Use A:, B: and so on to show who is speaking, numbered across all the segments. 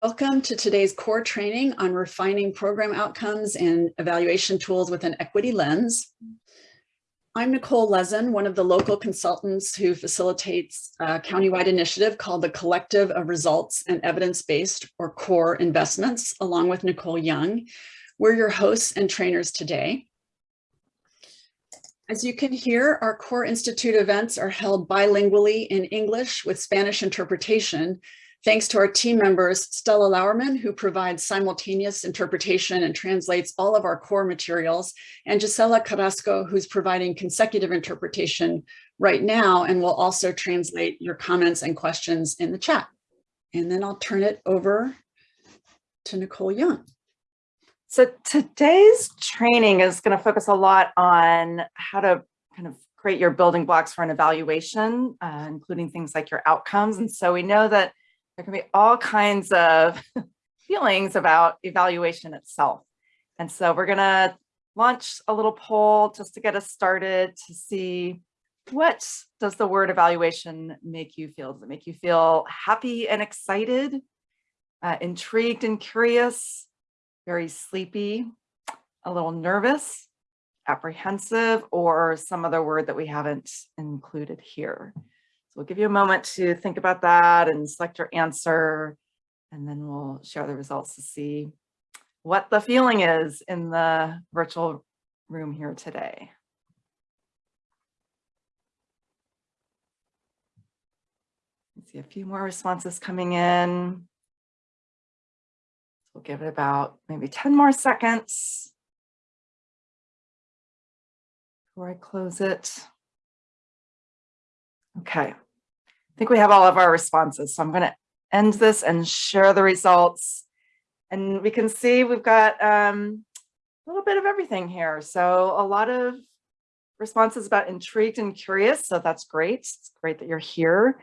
A: Welcome to today's core training on refining program outcomes and evaluation tools with an equity lens. I'm Nicole Lezin, one of the local consultants who facilitates a countywide initiative called the Collective of Results and Evidence-Based or CORE Investments, along with Nicole Young. We're your hosts and trainers today. As you can hear, our CORE Institute events are held bilingually in English with Spanish interpretation, Thanks to our team members, Stella Lauerman, who provides simultaneous interpretation and translates all of our core materials, and Gisela Carrasco, who's providing consecutive interpretation right now and will also translate your comments and questions in the chat. And then I'll turn it over to Nicole Young.
B: So today's training is going to focus a lot on how to kind of create your building blocks for an evaluation, uh, including things like your outcomes. And so we know that there can be all kinds of feelings about evaluation itself. And so we're going to launch a little poll just to get us started to see what does the word evaluation make you feel? Does it make you feel happy and excited, uh, intrigued and curious, very sleepy, a little nervous, apprehensive, or some other word that we haven't included here? We'll give you a moment to think about that and select your answer, and then we'll share the results to see what the feeling is in the virtual room here today. see a few more responses coming in. We'll give it about maybe 10 more seconds before I close it. Okay, think we have all of our responses. So I'm going to end this and share the results. And we can see we've got um, a little bit of everything here. So a lot of responses about intrigued and curious. So that's great. It's great that you're here.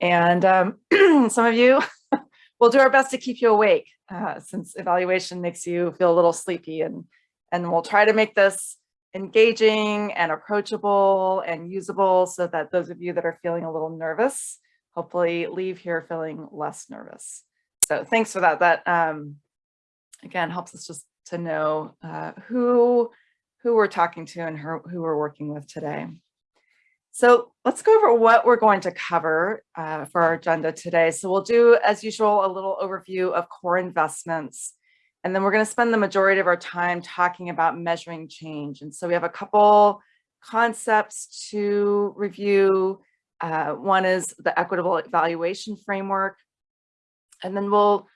B: And um, some of you will do our best to keep you awake uh, since evaluation makes you feel a little sleepy and, and we'll try to make this engaging and approachable and usable so that those of you that are feeling a little nervous, hopefully leave here feeling less nervous. So thanks for that. That um, again helps us just to know uh, who who we're talking to and who, who we're working with today. So let's go over what we're going to cover uh, for our agenda today. So we'll do, as usual, a little overview of core investments, and then we're going to spend the majority of our time talking about measuring change. And so we have a couple concepts to review. Uh, one is the equitable evaluation framework. And then we'll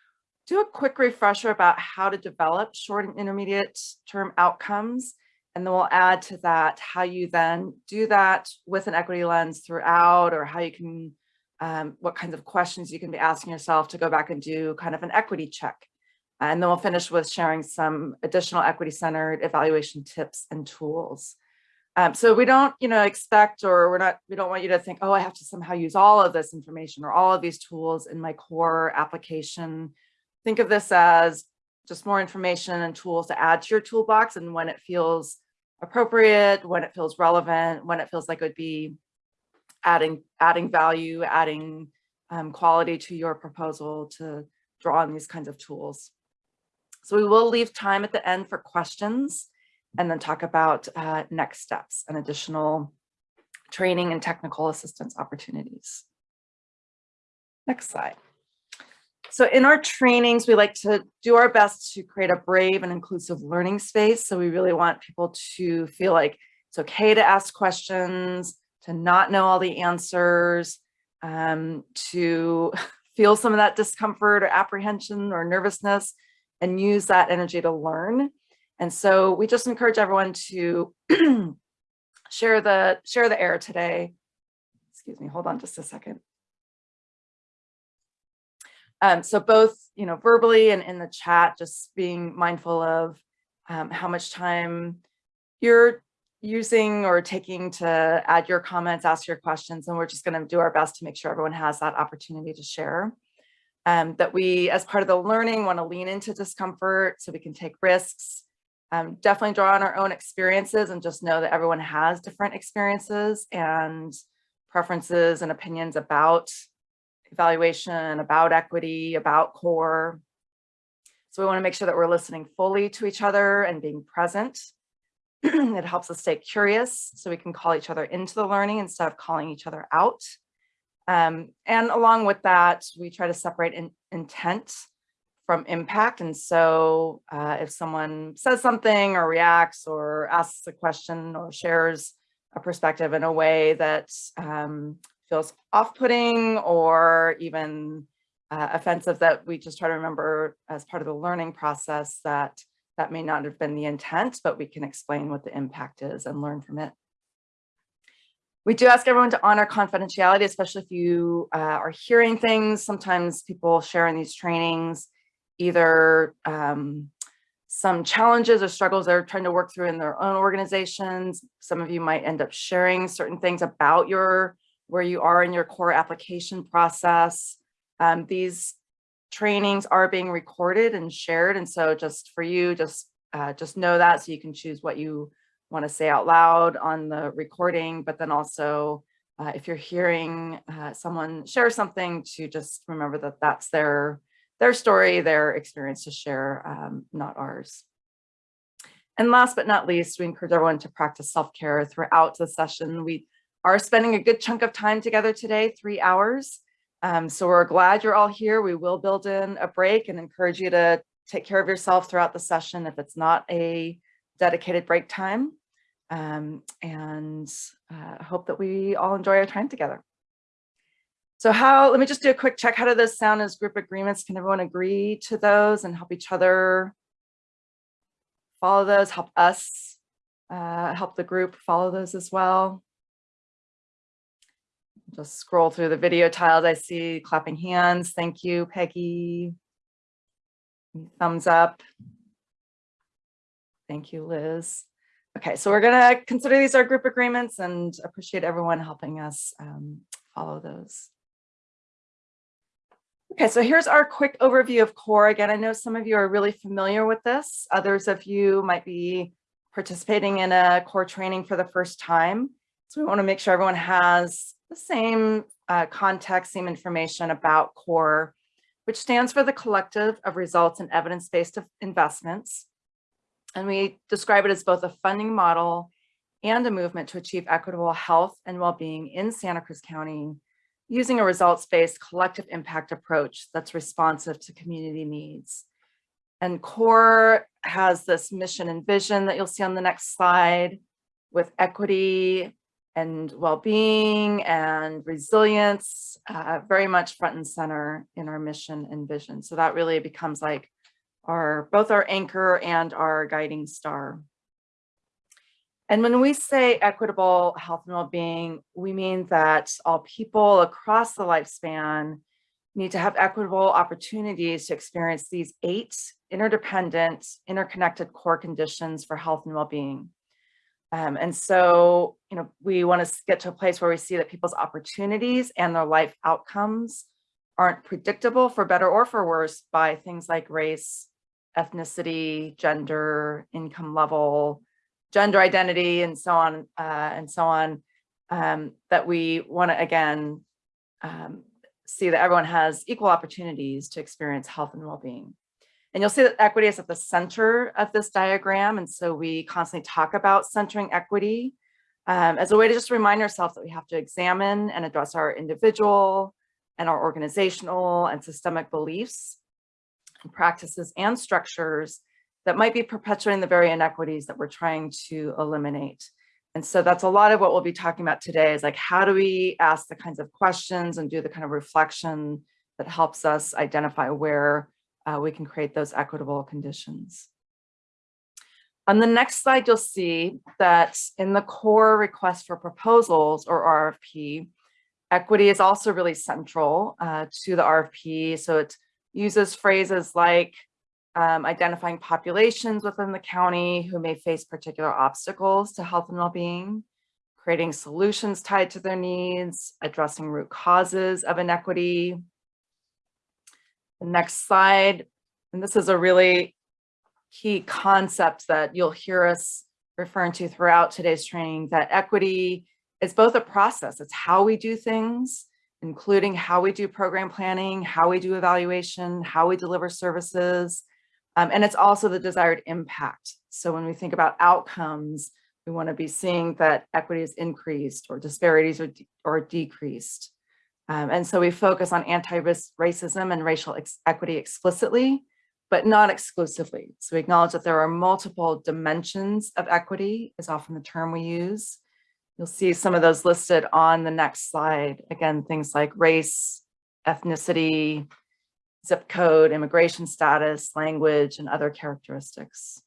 B: do a quick refresher about how to develop short and intermediate term outcomes. And then we'll add to that how you then do that with an equity lens throughout or how you can, um, what kinds of questions you can be asking yourself to go back and do kind of an equity check and then we'll finish with sharing some additional equity centered evaluation tips and tools. Um, so we don't, you know, expect or we're not, we don't want you to think, oh, I have to somehow use all of this information or all of these tools in my core application. Think of this as just more information and tools to add to your toolbox and when it feels appropriate, when it feels relevant, when it feels like it would be adding, adding value, adding um, quality to your proposal to draw on these kinds of tools. So we will leave time at the end for questions and then talk about uh, next steps and additional training and technical assistance opportunities. Next slide. So in our trainings, we like to do our best to create a brave and inclusive learning space. So we really want people to feel like it's okay to ask questions, to not know all the answers, um, to feel some of that discomfort or apprehension or nervousness, and use that energy to learn. And so we just encourage everyone to share the share the air today. Excuse me, hold on just a second. Um, so both, you know, verbally and in the chat, just being mindful of um, how much time you're using or taking to add your comments, ask your questions, and we're just going to do our best to make sure everyone has that opportunity to share um, that we, as part of the learning, want to lean into discomfort so we can take risks. Um, definitely draw on our own experiences and just know that everyone has different experiences and preferences and opinions about evaluation about equity, about core. So we want to make sure that we're listening fully to each other and being present. it helps us stay curious so we can call each other into the learning instead of calling each other out. Um, and along with that, we try to separate in, intent from impact. And so uh, if someone says something or reacts or asks a question or shares a perspective in a way that um, feels off-putting or even uh, offensive that we just try to remember as part of the learning process that that may not have been the intent, but we can explain what the impact is and learn from it. We do ask everyone to honor confidentiality, especially if you uh, are hearing things. Sometimes people share in these trainings either um, some challenges or struggles they're trying to work through in their own organizations. Some of you might end up sharing certain things about your where you are in your core application process. Um, these trainings are being recorded and shared. And so just for you, just, uh, just know that so you can choose what you want to say out loud on the recording, but then also uh, if you're hearing uh, someone share something to just remember that that's their, their story, their experience to share, um, not ours. And last but not least, we encourage everyone to practice self-care throughout the session. We are spending a good chunk of time together today, three hours. Um, so we're glad you're all here. We will build in a break and encourage you to take care of yourself throughout the session if it's not a dedicated break time. Um, and uh, hope that we all enjoy our time together. So how, let me just do a quick check. How do those sound as group agreements? Can everyone agree to those and help each other follow those, help us, uh, help the group follow those as well? Just scroll through the video tiles. I see clapping hands. Thank you, Peggy. Thumbs up. Thank you, Liz. Okay, so we're going to consider these our group agreements and appreciate everyone helping us um, follow those. Okay, so here's our quick overview of CORE. Again, I know some of you are really familiar with this. Others of you might be participating in a CORE training for the first time. So we want to make sure everyone has the same uh, context, same information about CORE, which stands for the Collective of Results and Evidence-Based Investments. And we describe it as both a funding model and a movement to achieve equitable health and well-being in Santa Cruz County using a results-based collective impact approach that's responsive to community needs. And CORE has this mission and vision that you'll see on the next slide with equity and well-being and resilience uh, very much front and center in our mission and vision. So that really becomes like our both our anchor and our guiding star. And when we say equitable health and well-being, we mean that all people across the lifespan need to have equitable opportunities to experience these eight interdependent, interconnected core conditions for health and well-being. Um, and so, you know, we want to get to a place where we see that people's opportunities and their life outcomes aren't predictable for better or for worse by things like race, ethnicity, gender, income level, gender identity, and so on, uh, and so on, um, that we want to, again, um, see that everyone has equal opportunities to experience health and well-being. And you'll see that equity is at the center of this diagram. And so we constantly talk about centering equity um, as a way to just remind ourselves that we have to examine and address our individual and our organizational and systemic beliefs and practices and structures that might be perpetuating the very inequities that we're trying to eliminate. And so that's a lot of what we'll be talking about today is like, how do we ask the kinds of questions and do the kind of reflection that helps us identify where uh, we can create those equitable conditions. On the next slide, you'll see that in the core request for proposals or RFP, equity is also really central uh, to the RFP. So it uses phrases like um, identifying populations within the county who may face particular obstacles to health and well-being, creating solutions tied to their needs, addressing root causes of inequity. The next slide, and this is a really key concept that you'll hear us referring to throughout today's training, that equity is both a process, it's how we do things, including how we do program planning, how we do evaluation, how we deliver services. Um, and it's also the desired impact. So when we think about outcomes, we want to be seeing that equity is increased or disparities are, de or decreased. Um, and so we focus on anti-racism and racial ex equity explicitly, but not exclusively. So we acknowledge that there are multiple dimensions of equity is often the term we use. You'll see some of those listed on the next slide. Again, things like race, ethnicity, zip code, immigration status, language, and other characteristics.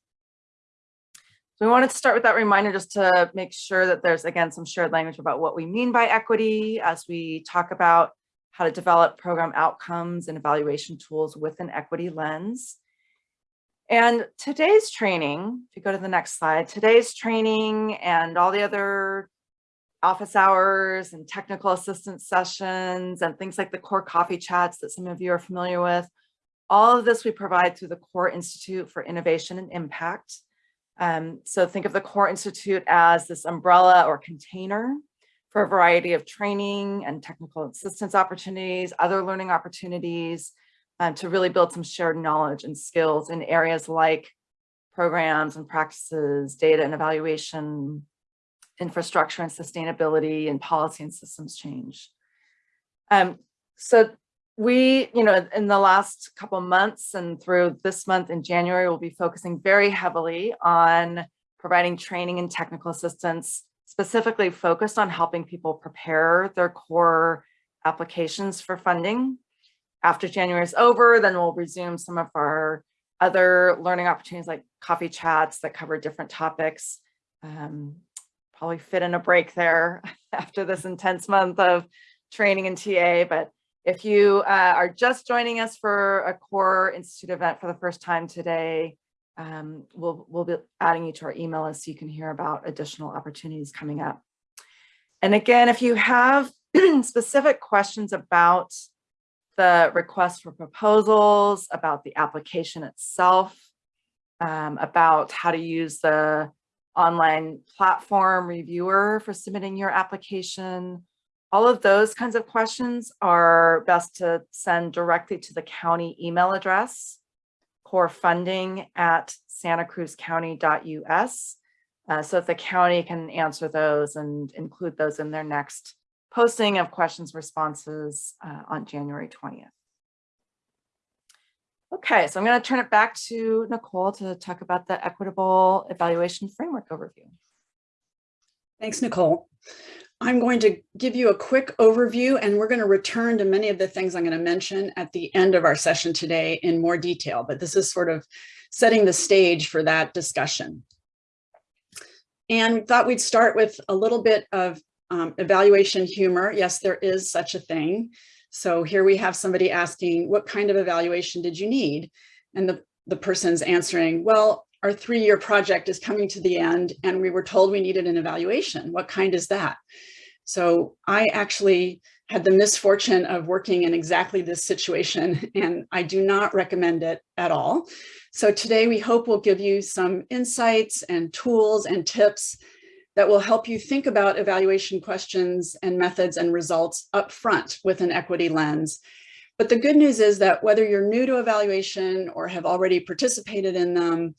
B: So we wanted to start with that reminder just to make sure that there's, again, some shared language about what we mean by equity as we talk about how to develop program outcomes and evaluation tools with an equity lens. And today's training, if you go to the next slide, today's training and all the other office hours and technical assistance sessions and things like the core coffee chats that some of you are familiar with, all of this we provide through the Core Institute for Innovation and Impact. Um, so think of the Core Institute as this umbrella or container for a variety of training and technical assistance opportunities, other learning opportunities, um, to really build some shared knowledge and skills in areas like programs and practices, data and evaluation, infrastructure and sustainability, and policy and systems change. Um, so we, you know, in the last couple months and through this month in January, we'll be focusing very heavily on providing training and technical assistance, specifically focused on helping people prepare their core applications for funding. After January is over, then we'll resume some of our other learning opportunities like coffee chats that cover different topics. Um, probably fit in a break there after this intense month of training and TA, but if you uh, are just joining us for a Core Institute event for the first time today, um, we'll, we'll be adding you to our email list so you can hear about additional opportunities coming up. And again, if you have specific questions about the request for proposals, about the application itself, um, about how to use the online platform reviewer for submitting your application, all of those kinds of questions are best to send directly to the county email address, core funding at santacruzcounty.us. Uh, so that the county can answer those and include those in their next posting of questions responses uh, on January 20th. Okay, so I'm going to turn it back to Nicole to talk about the equitable evaluation framework overview.
A: Thanks, Nicole. I'm going to give you a quick overview and we're going to return to many of the things I'm going to mention at the end of our session today in more detail, but this is sort of setting the stage for that discussion. And thought we'd start with a little bit of um, evaluation humor. Yes, there is such a thing. So here we have somebody asking, what kind of evaluation did you need? And the, the person's answering, well, our three-year project is coming to the end and we were told we needed an evaluation. What kind is that? So I actually had the misfortune of working in exactly this situation and I do not recommend it at all. So today we hope we'll give you some insights and tools and tips that will help you think about evaluation questions and methods and results up front with an equity lens but the good news is that whether you're new to evaluation or have already participated in them,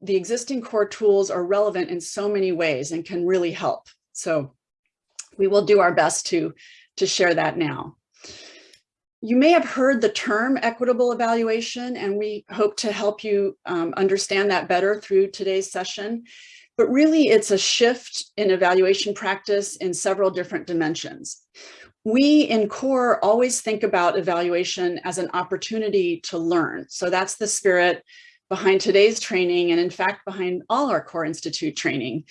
A: the existing core tools are relevant in so many ways and can really help. So we will do our best to, to share that now. You may have heard the term equitable evaluation, and we hope to help you um, understand that better through today's session. But really, it's a shift in evaluation practice in several different dimensions. We in CORE always think about evaluation as an opportunity to learn. So that's the spirit behind today's training and in fact behind all our core institute training.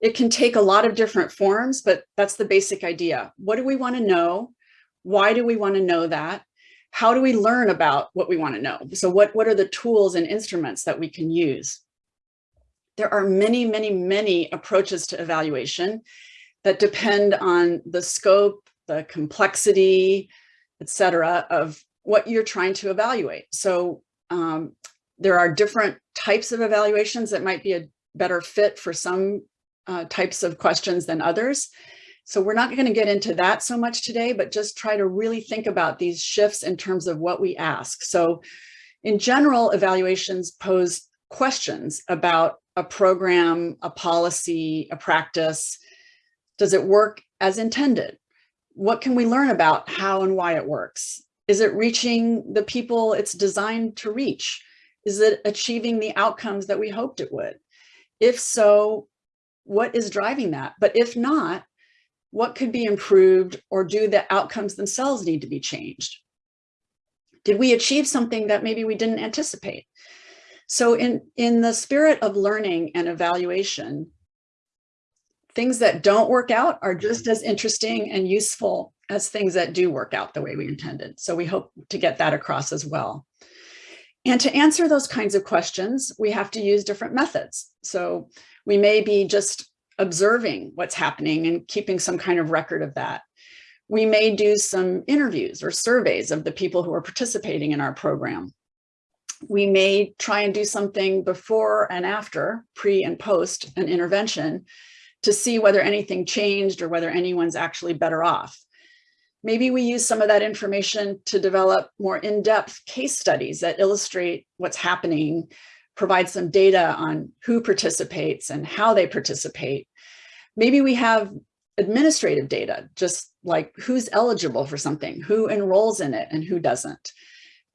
A: It can take a lot of different forms, but that's the basic idea. What do we want to know? Why do we want to know that? How do we learn about what we want to know? So what, what are the tools and instruments that we can use? There are many, many, many approaches to evaluation that depend on the scope, the complexity, etc., of what you're trying to evaluate. So um, there are different types of evaluations that might be a better fit for some uh, types of questions than others. So we're not going to get into that so much today, but just try to really think about these shifts in terms of what we ask. So in general, evaluations pose questions about a program, a policy, a practice. Does it work as intended? What can we learn about how and why it works? Is it reaching the people it's designed to reach? Is it achieving the outcomes that we hoped it would? If so, what is driving that? But if not, what could be improved or do the outcomes themselves need to be changed? Did we achieve something that maybe we didn't anticipate? So in, in the spirit of learning and evaluation, things that don't work out are just as interesting and useful as things that do work out the way we intended. So we hope to get that across as well. And to answer those kinds of questions, we have to use different methods. So we may be just observing what's happening and keeping some kind of record of that. We may do some interviews or surveys of the people who are participating in our program. We may try and do something before and after, pre and post an intervention to see whether anything changed or whether anyone's actually better off. Maybe we use some of that information to develop more in-depth case studies that illustrate what's happening, provide some data on who participates and how they participate. Maybe we have administrative data, just like who's eligible for something, who enrolls in it and who doesn't.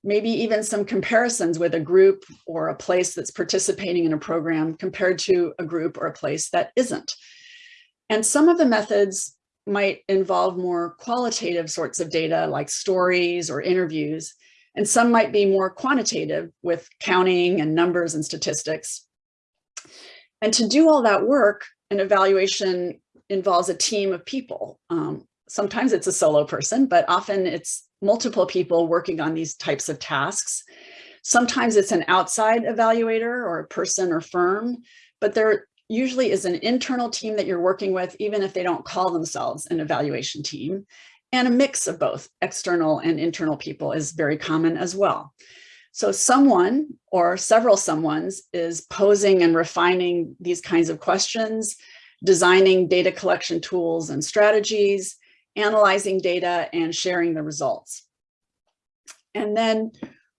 A: Maybe even some comparisons with a group or a place that's participating in a program compared to a group or a place that isn't. And some of the methods might involve more qualitative sorts of data like stories or interviews, and some might be more quantitative with counting and numbers and statistics. And to do all that work, an evaluation involves a team of people. Um, sometimes it's a solo person, but often it's multiple people working on these types of tasks. Sometimes it's an outside evaluator or a person or firm, but there usually is an internal team that you're working with, even if they don't call themselves an evaluation team. And a mix of both external and internal people is very common as well. So someone or several someones is posing and refining these kinds of questions, designing data collection tools and strategies, analyzing data and sharing the results. And then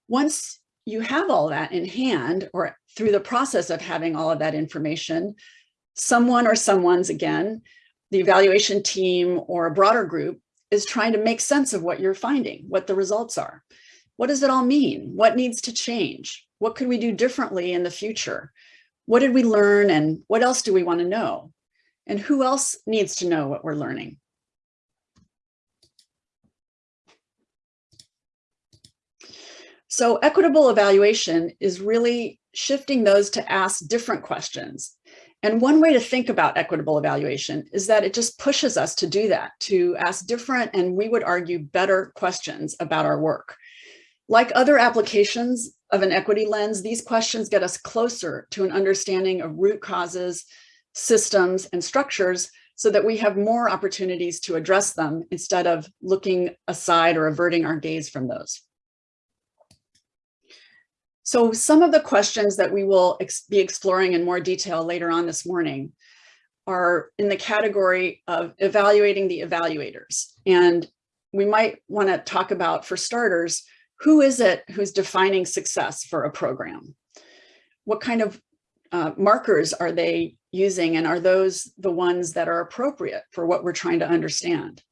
A: once you have all that in hand or through the process of having all of that information, someone or someone's again, the evaluation team or a broader group is trying to make sense of what you're finding, what the results are. What does it all mean? What needs to change? What could we do differently in the future? What did we learn and what else do we want to know? And who else needs to know what we're learning? So equitable evaluation is really shifting those to ask different questions. And one way to think about equitable evaluation is that it just pushes us to do that, to ask different and we would argue better questions about our work. Like other applications of an equity lens, these questions get us closer to an understanding of root causes, systems, and structures so that we have more opportunities to address them instead of looking aside or averting our gaze from those. So some of the questions that we will ex be exploring in more detail later on this morning are in the category of evaluating the evaluators. And we might want to talk about, for starters, who is it who's defining success for a program? What kind of uh, markers are they using and are those the ones that are appropriate for what we're trying to understand?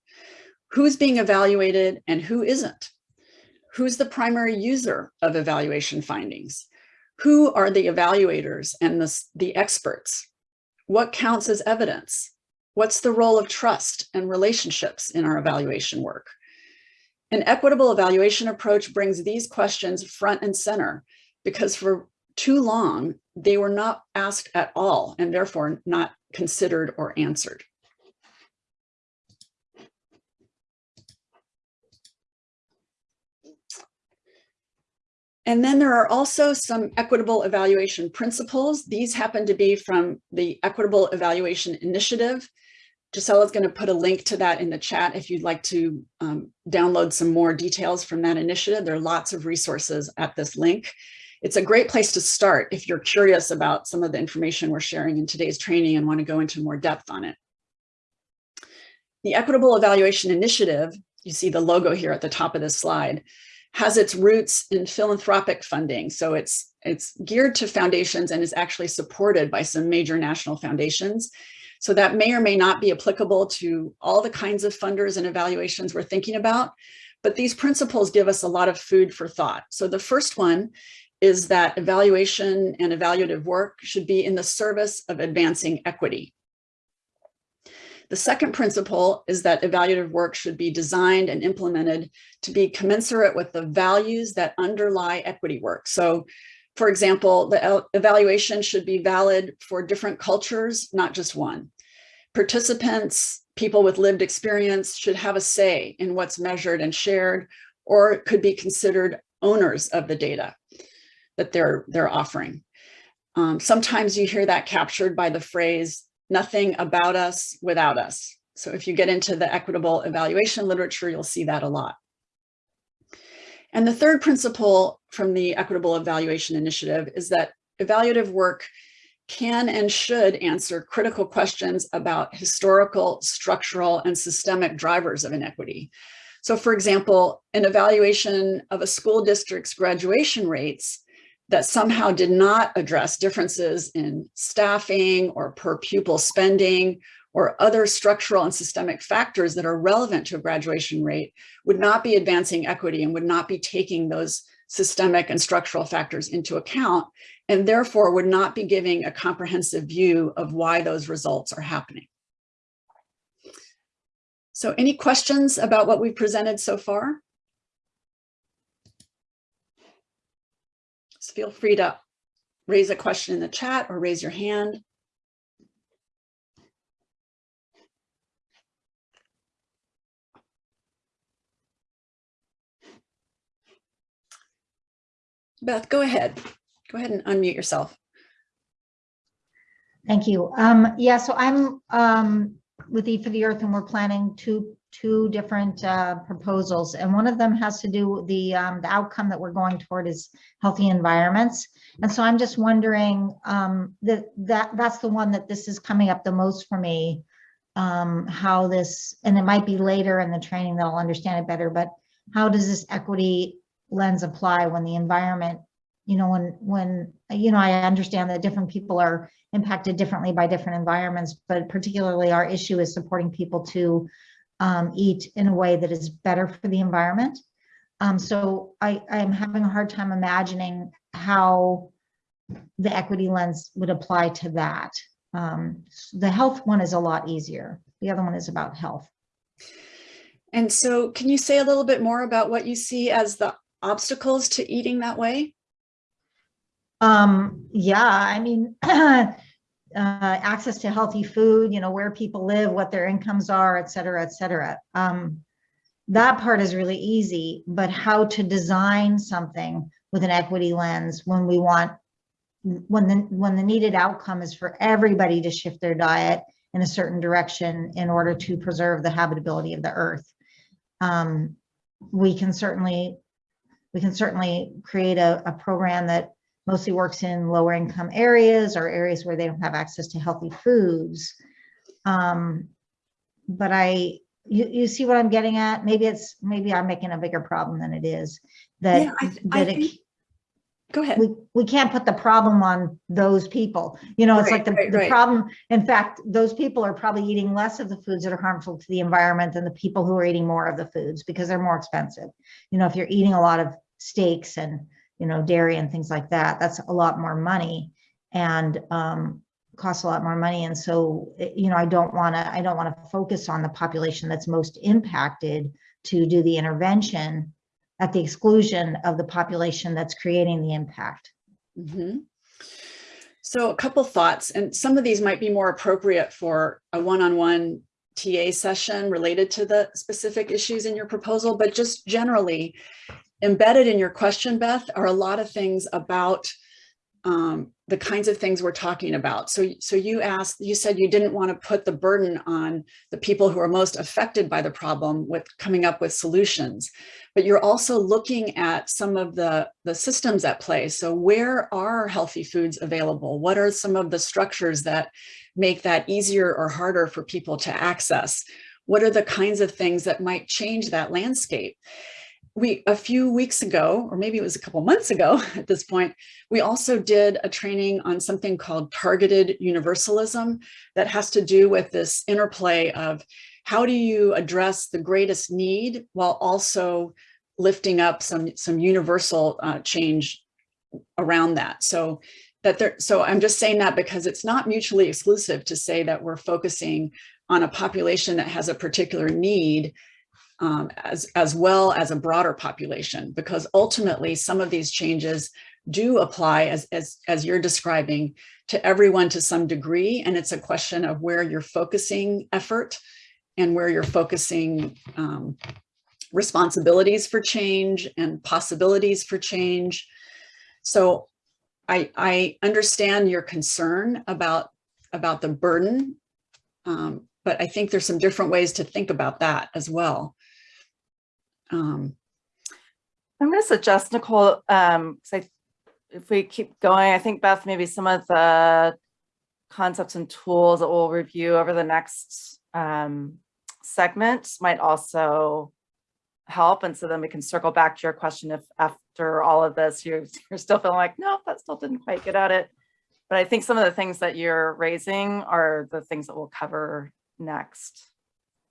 A: Who's being evaluated and who isn't? Who's the primary user of evaluation findings? Who are the evaluators and the, the experts? What counts as evidence? What's the role of trust and relationships in our evaluation work? An equitable evaluation approach brings these questions front and center because for too long, they were not asked at all and therefore not considered or answered. And then there are also some equitable evaluation principles. These happen to be from the Equitable Evaluation Initiative. Gisela is going to put a link to that in the chat if you'd like to um, download some more details from that initiative. There are lots of resources at this link. It's a great place to start if you're curious about some of the information we're sharing in today's training and want to go into more depth on it. The Equitable Evaluation Initiative, you see the logo here at the top of this slide, has its roots in philanthropic funding. So it's, it's geared to foundations and is actually supported by some major national foundations. So that may or may not be applicable to all the kinds of funders and evaluations we're thinking about, but these principles give us a lot of food for thought. So the first one is that evaluation and evaluative work should be in the service of advancing equity. The second principle is that evaluative work should be designed and implemented to be commensurate with the values that underlie equity work. So for example, the evaluation should be valid for different cultures, not just one. Participants, people with lived experience should have a say in what's measured and shared, or could be considered owners of the data that they're, they're offering. Um, sometimes you hear that captured by the phrase, nothing about us without us. So if you get into the equitable evaluation literature, you'll see that a lot. And the third principle from the Equitable Evaluation Initiative is that evaluative work can and should answer critical questions about historical, structural, and systemic drivers of inequity. So for example, an evaluation of a school district's graduation rates that somehow did not address differences in staffing or per pupil spending or other structural and systemic factors that are relevant to a graduation rate would not be advancing equity and would not be taking those systemic and structural factors into account, and therefore would not be giving a comprehensive view of why those results are happening. So any questions about what we've presented so far? So feel free to raise a question in the chat or raise your hand. Beth, go ahead. Go ahead and unmute yourself.
C: Thank you. Um, yeah, so I'm um, with E for the Earth and we're planning two two different uh, proposals. And one of them has to do with the, um, the outcome that we're going toward is healthy environments. And so I'm just wondering um, that, that that's the one that this is coming up the most for me. Um, how this, and it might be later in the training that I'll understand it better, but how does this equity lens apply when the environment, you know, when, when, you know, I understand that different people are impacted differently by different environments, but particularly our issue is supporting people to um, eat in a way that is better for the environment. Um, so I, I'm having a hard time imagining how the equity lens would apply to that. Um, the health one is a lot easier. The other one is about health.
A: And so can you say a little bit more about what you see as the obstacles to eating that way?
C: Um, yeah, I mean, uh, access to healthy food, you know, where people live, what their incomes are, et cetera, et cetera. Um, that part is really easy, but how to design something with an equity lens when we want, when the, when the needed outcome is for everybody to shift their diet in a certain direction in order to preserve the habitability of the earth. Um, we can certainly we can certainly create a, a program that mostly works in lower income areas or areas where they don't have access to healthy foods. Um, but I, you, you see what I'm getting at? Maybe it's, maybe I'm making a bigger problem than it is. That,
A: Yeah, I- I
C: that it,
A: Go ahead.
C: we, we can't put the problem on those people. You know, it's
A: Right,
C: like the,
A: right,
C: the
A: right.
C: problem, in fact, those people are probably eating less of the foods that are harmful to the environment than the people who are eating more of the foods because they're more expensive. You know, if you're eating a lot of steaks and, you know, dairy and things like that, that's a lot more money and um, costs a lot more money. And so, eh, you know, I don't want to, I don't want to focus on the population that's most impacted to do the intervention at the exclusion of the population that's creating the impact.
A: Mm -hmm. So a couple thoughts, and some of these might be more appropriate for a one-on-one TA session related to the specific issues in your proposal, but just generally embedded in your question, Beth, are a lot of things about um, the kinds of things we're talking about. So, so you asked, you said you didn't want to put the burden on the people who are most affected by the problem with coming up with solutions, but you're also looking at some of the, the systems at play. So where are healthy foods available? What are some of the structures that make that easier or harder for people to access? what are the kinds of things that might change that landscape? We, a few weeks ago, or maybe it was a couple months ago at this point, we also did a training on something called targeted universalism that has to do with this interplay of how do you address the greatest need while also lifting up some, some universal uh, change around that. So that there, so I'm just saying that because it's not mutually exclusive to say that we're focusing on a population that has a particular need um, as, as well as a broader population, because ultimately some of these changes do apply as, as, as you're describing to everyone to some degree. And it's a question of where you're focusing effort and where you're focusing um, responsibilities for change and possibilities for change. So I, I understand your concern about, about the burden, um, but I think there's some different ways to think about that as well. Um,
B: I'm going to suggest, Nicole, um, 'cause I, if we keep going, I think Beth, maybe some of the concepts and tools that we'll review over the next um, segment might also help. And so then we can circle back to your question if after all of this, you're, you're still feeling like, no, that still didn't quite get at it. But I think some of the things that you're raising are the things that we'll cover next.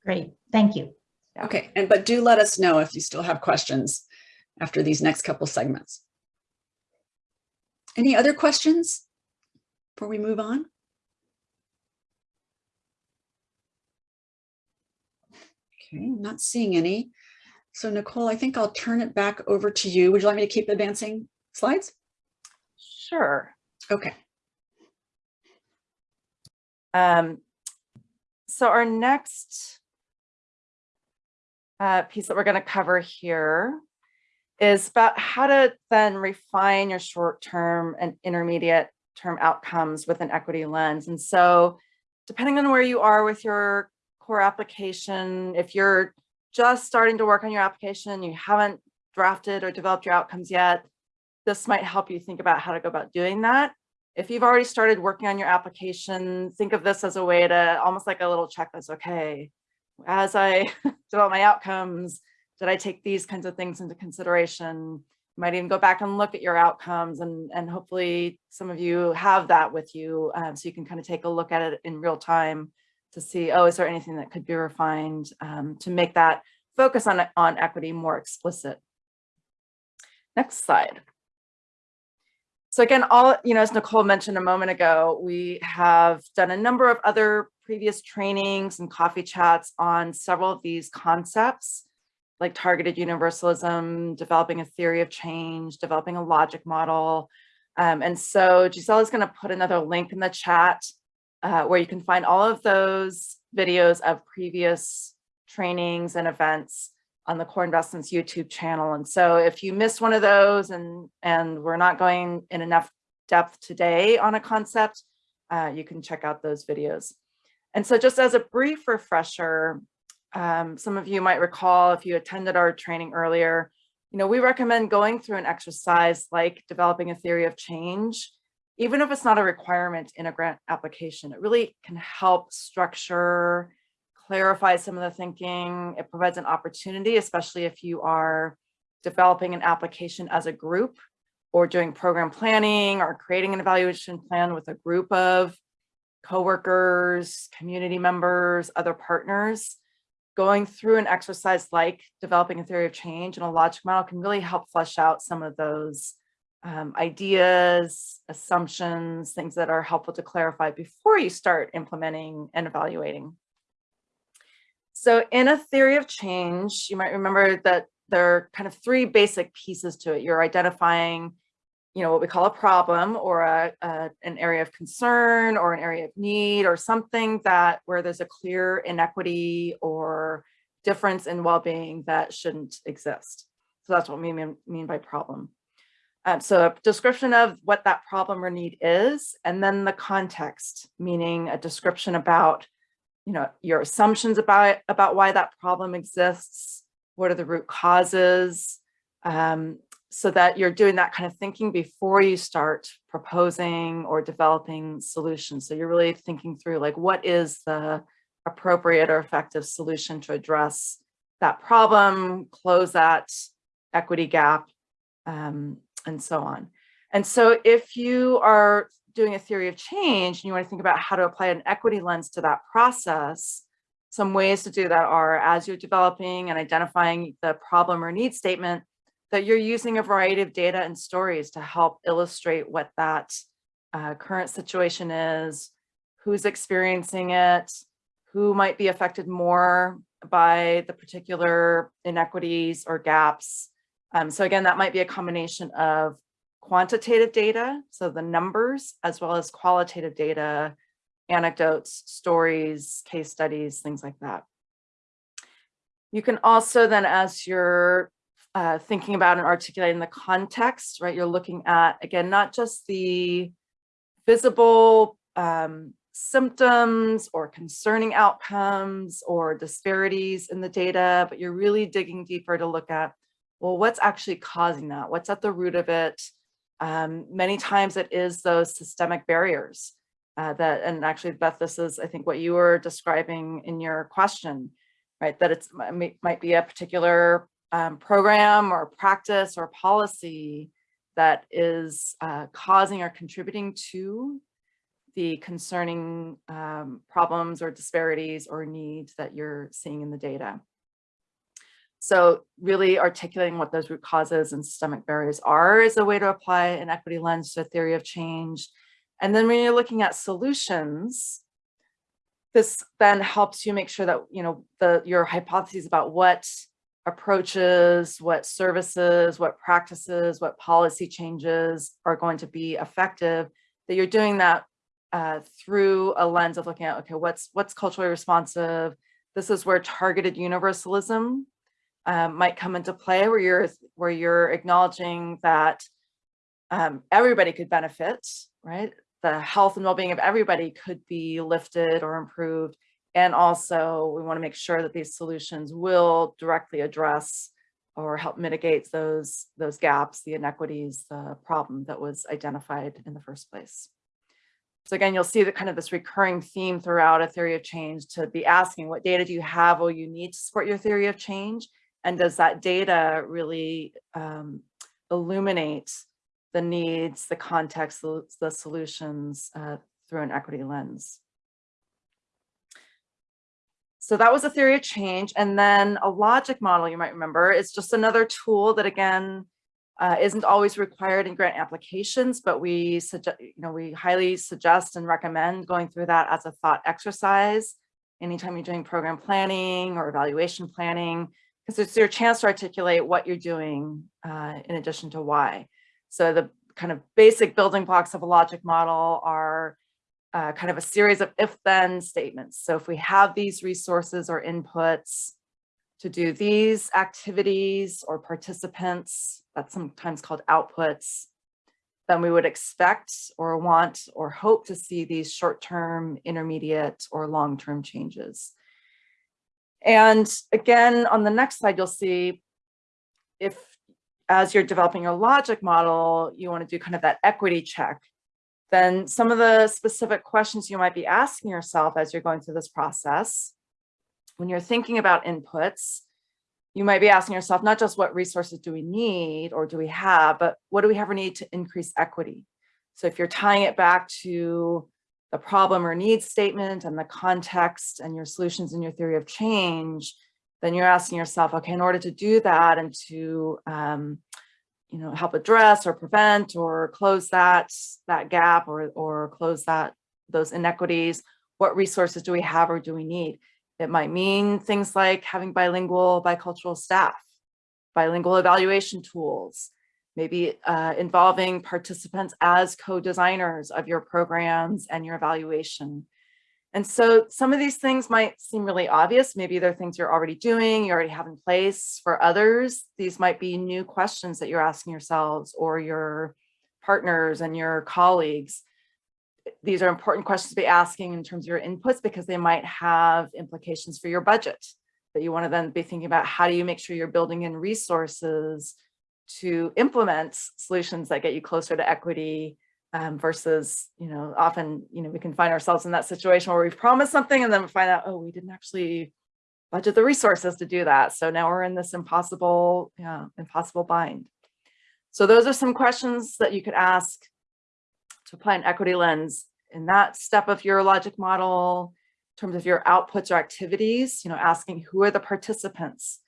C: Great, thank you.
B: Yeah.
A: okay, and but do let us know if you still have questions after these next couple segments. Any other questions before we move on? Okay, I'm not seeing any. So Nicole, I think I'll turn it back over to you. Would you like me to keep advancing slides?
B: Sure.
A: Okay.
B: Um, so our next uh, piece that we're going to cover here is about how to then refine your short-term and intermediate term outcomes with an equity lens. And so depending on where you are with your core application, if you're just starting to work on your application, you haven't drafted or developed your outcomes yet, this might help you think about how to go about doing that. If you've already started working on your application, think of this as a way to almost like a little checklist. Okay, as I develop my outcomes, did I take these kinds of things into consideration? Might even go back and look at your outcomes and, and hopefully some of you have that with you um, so you can kind of take a look at it in real time to see, oh, is there anything that could be refined um, to make that focus on, on equity more explicit. Next slide. So again, all, you know, as Nicole mentioned a moment ago, we have done a number of other previous trainings and coffee chats on several of these concepts, like targeted universalism, developing a theory of change, developing a logic model. Um, and so Giselle is going to put another link in the chat uh, where you can find all of those videos of previous trainings and events on the Core Investments YouTube channel. And so if you missed one of those and, and we're not going in enough depth today on a concept, uh, you can check out those videos. And so just as a brief refresher, um, some of you might recall if you attended our training earlier, you know, we recommend going through an exercise like developing a theory of change, even if it's not a requirement in a grant application, it really can help structure clarify some of the thinking. It provides an opportunity, especially if you are developing an application as a group or doing program planning or creating an evaluation plan with a group of coworkers, community members, other partners. Going through an exercise like developing a theory of change and a logic model can really help flesh out some of those um, ideas, assumptions, things that are helpful to clarify before you start implementing and evaluating. So in a theory of change, you might remember that there are kind of three basic pieces to it. You're identifying, you know, what we call a problem or a, a, an area of concern or an area of need or something that where there's a clear inequity or difference in well-being that shouldn't exist. So that's what we mean, mean by problem. Um, so a description of what that problem or need is, and then the context, meaning a description about you know, your assumptions about, about why that problem exists, what are the root causes, um, so that you're doing that kind of thinking before you start proposing or developing solutions. So you're really thinking through like, what is the appropriate or effective solution to address that problem, close that equity gap, um, and so on. And so if you are doing a theory of change and you want to think about how to apply an equity lens to that process, some ways to do that are as you're developing and identifying the problem or need statement, that you're using a variety of data and stories to help illustrate what that uh, current situation is, who's experiencing it, who might be affected more by the particular inequities or gaps. Um, so again, that might be a combination of quantitative data, so the numbers, as well as qualitative data, anecdotes, stories, case studies, things like that. You can also then, as you're uh, thinking about and articulating the context, right, you're looking at, again, not just the visible um, symptoms or concerning outcomes or disparities in the data, but you're really digging deeper to look at, well, what's actually causing that? What's at the root of it? Um, many times it is those systemic barriers uh, that, and actually Beth, this is, I think what you were describing in your question, right? That it's might, be a particular um, program or practice or policy that is uh, causing or contributing to the concerning um, problems or disparities or needs that you're seeing in the data. So really articulating what those root causes and systemic barriers are is a way to apply an equity lens to a theory of change. And then when you're looking at solutions, this then helps you make sure that, you know, the your hypotheses about what approaches, what services, what practices, what policy changes are going to be effective, that you're doing that uh, through a lens of looking at, okay, what's what's culturally responsive? This is where targeted universalism um, might come into play, where you're where you're acknowledging that um, everybody could benefit, right? The health and well-being of everybody could be lifted or improved. And also we wanna make sure that these solutions will directly address or help mitigate those, those gaps, the inequities, the problem that was identified in the first place. So again, you'll see that kind of this recurring theme throughout a theory of change to be asking what data do you have or you need to support your theory of change? And does that data really um, illuminate the needs, the context, the, the solutions uh, through an equity lens? So that was a theory of change. And then a logic model, you might remember, is just another tool that again, uh, isn't always required in grant applications, but we suggest, you know, we highly suggest and recommend going through that as a thought exercise anytime you're doing program planning or evaluation planning, because it's your chance to articulate what you're doing uh, in addition to why. So the kind of basic building blocks of a logic model are uh, kind of a series of if-then statements. So if we have these resources or inputs to do these activities or participants, that's sometimes called outputs, then we would expect or want or hope to see these short-term, intermediate, or long-term changes. And again, on the next slide, you'll see if as you're developing your logic model, you want to do kind of that equity check, then some of the specific questions you might be asking yourself as you're going through this process, when you're thinking about inputs, you might be asking yourself, not just what resources do we need or do we have, but what do we have or need to increase equity? So if you're tying it back to the problem or need statement and the context and your solutions and your theory of change, then you're asking yourself, okay, in order to do that and to, um, you know, help address or prevent or close that, that gap or, or close that, those inequities, what resources do we have or do we need? It might mean things like having bilingual, bicultural staff, bilingual evaluation tools, maybe uh, involving participants as co-designers of your programs and your evaluation. And so some of these things might seem really obvious. Maybe they're things you're already doing, you already have in place. For others, these might be new questions that you're asking yourselves or your partners and your colleagues these are important questions to be asking in terms of your inputs because they might have implications for your budget that you want to then be thinking about how do you make sure you're building in resources to implement solutions that get you closer to equity um, versus, you know, often, you know, we can find ourselves in that situation where we've promised something and then we find out, oh, we didn't actually budget the resources to do that. So now we're in this impossible, yeah, impossible bind. So those are some questions that you could ask to apply an equity lens in that step of your logic model, in terms of your outputs or activities, you know, asking who are the participants,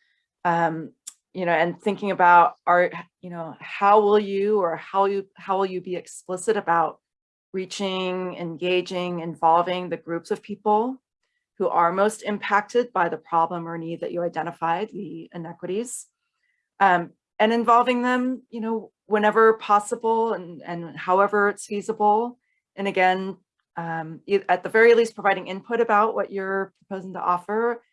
B: um, you know, and thinking about are, you know, how will you or how you how will you be explicit about reaching, engaging, involving the groups of people who are most impacted by the problem or need that you identified, the inequities, um, and involving them, you know, whenever possible and, and however it's feasible. And again, um, at the very least, providing input about what you're proposing to offer,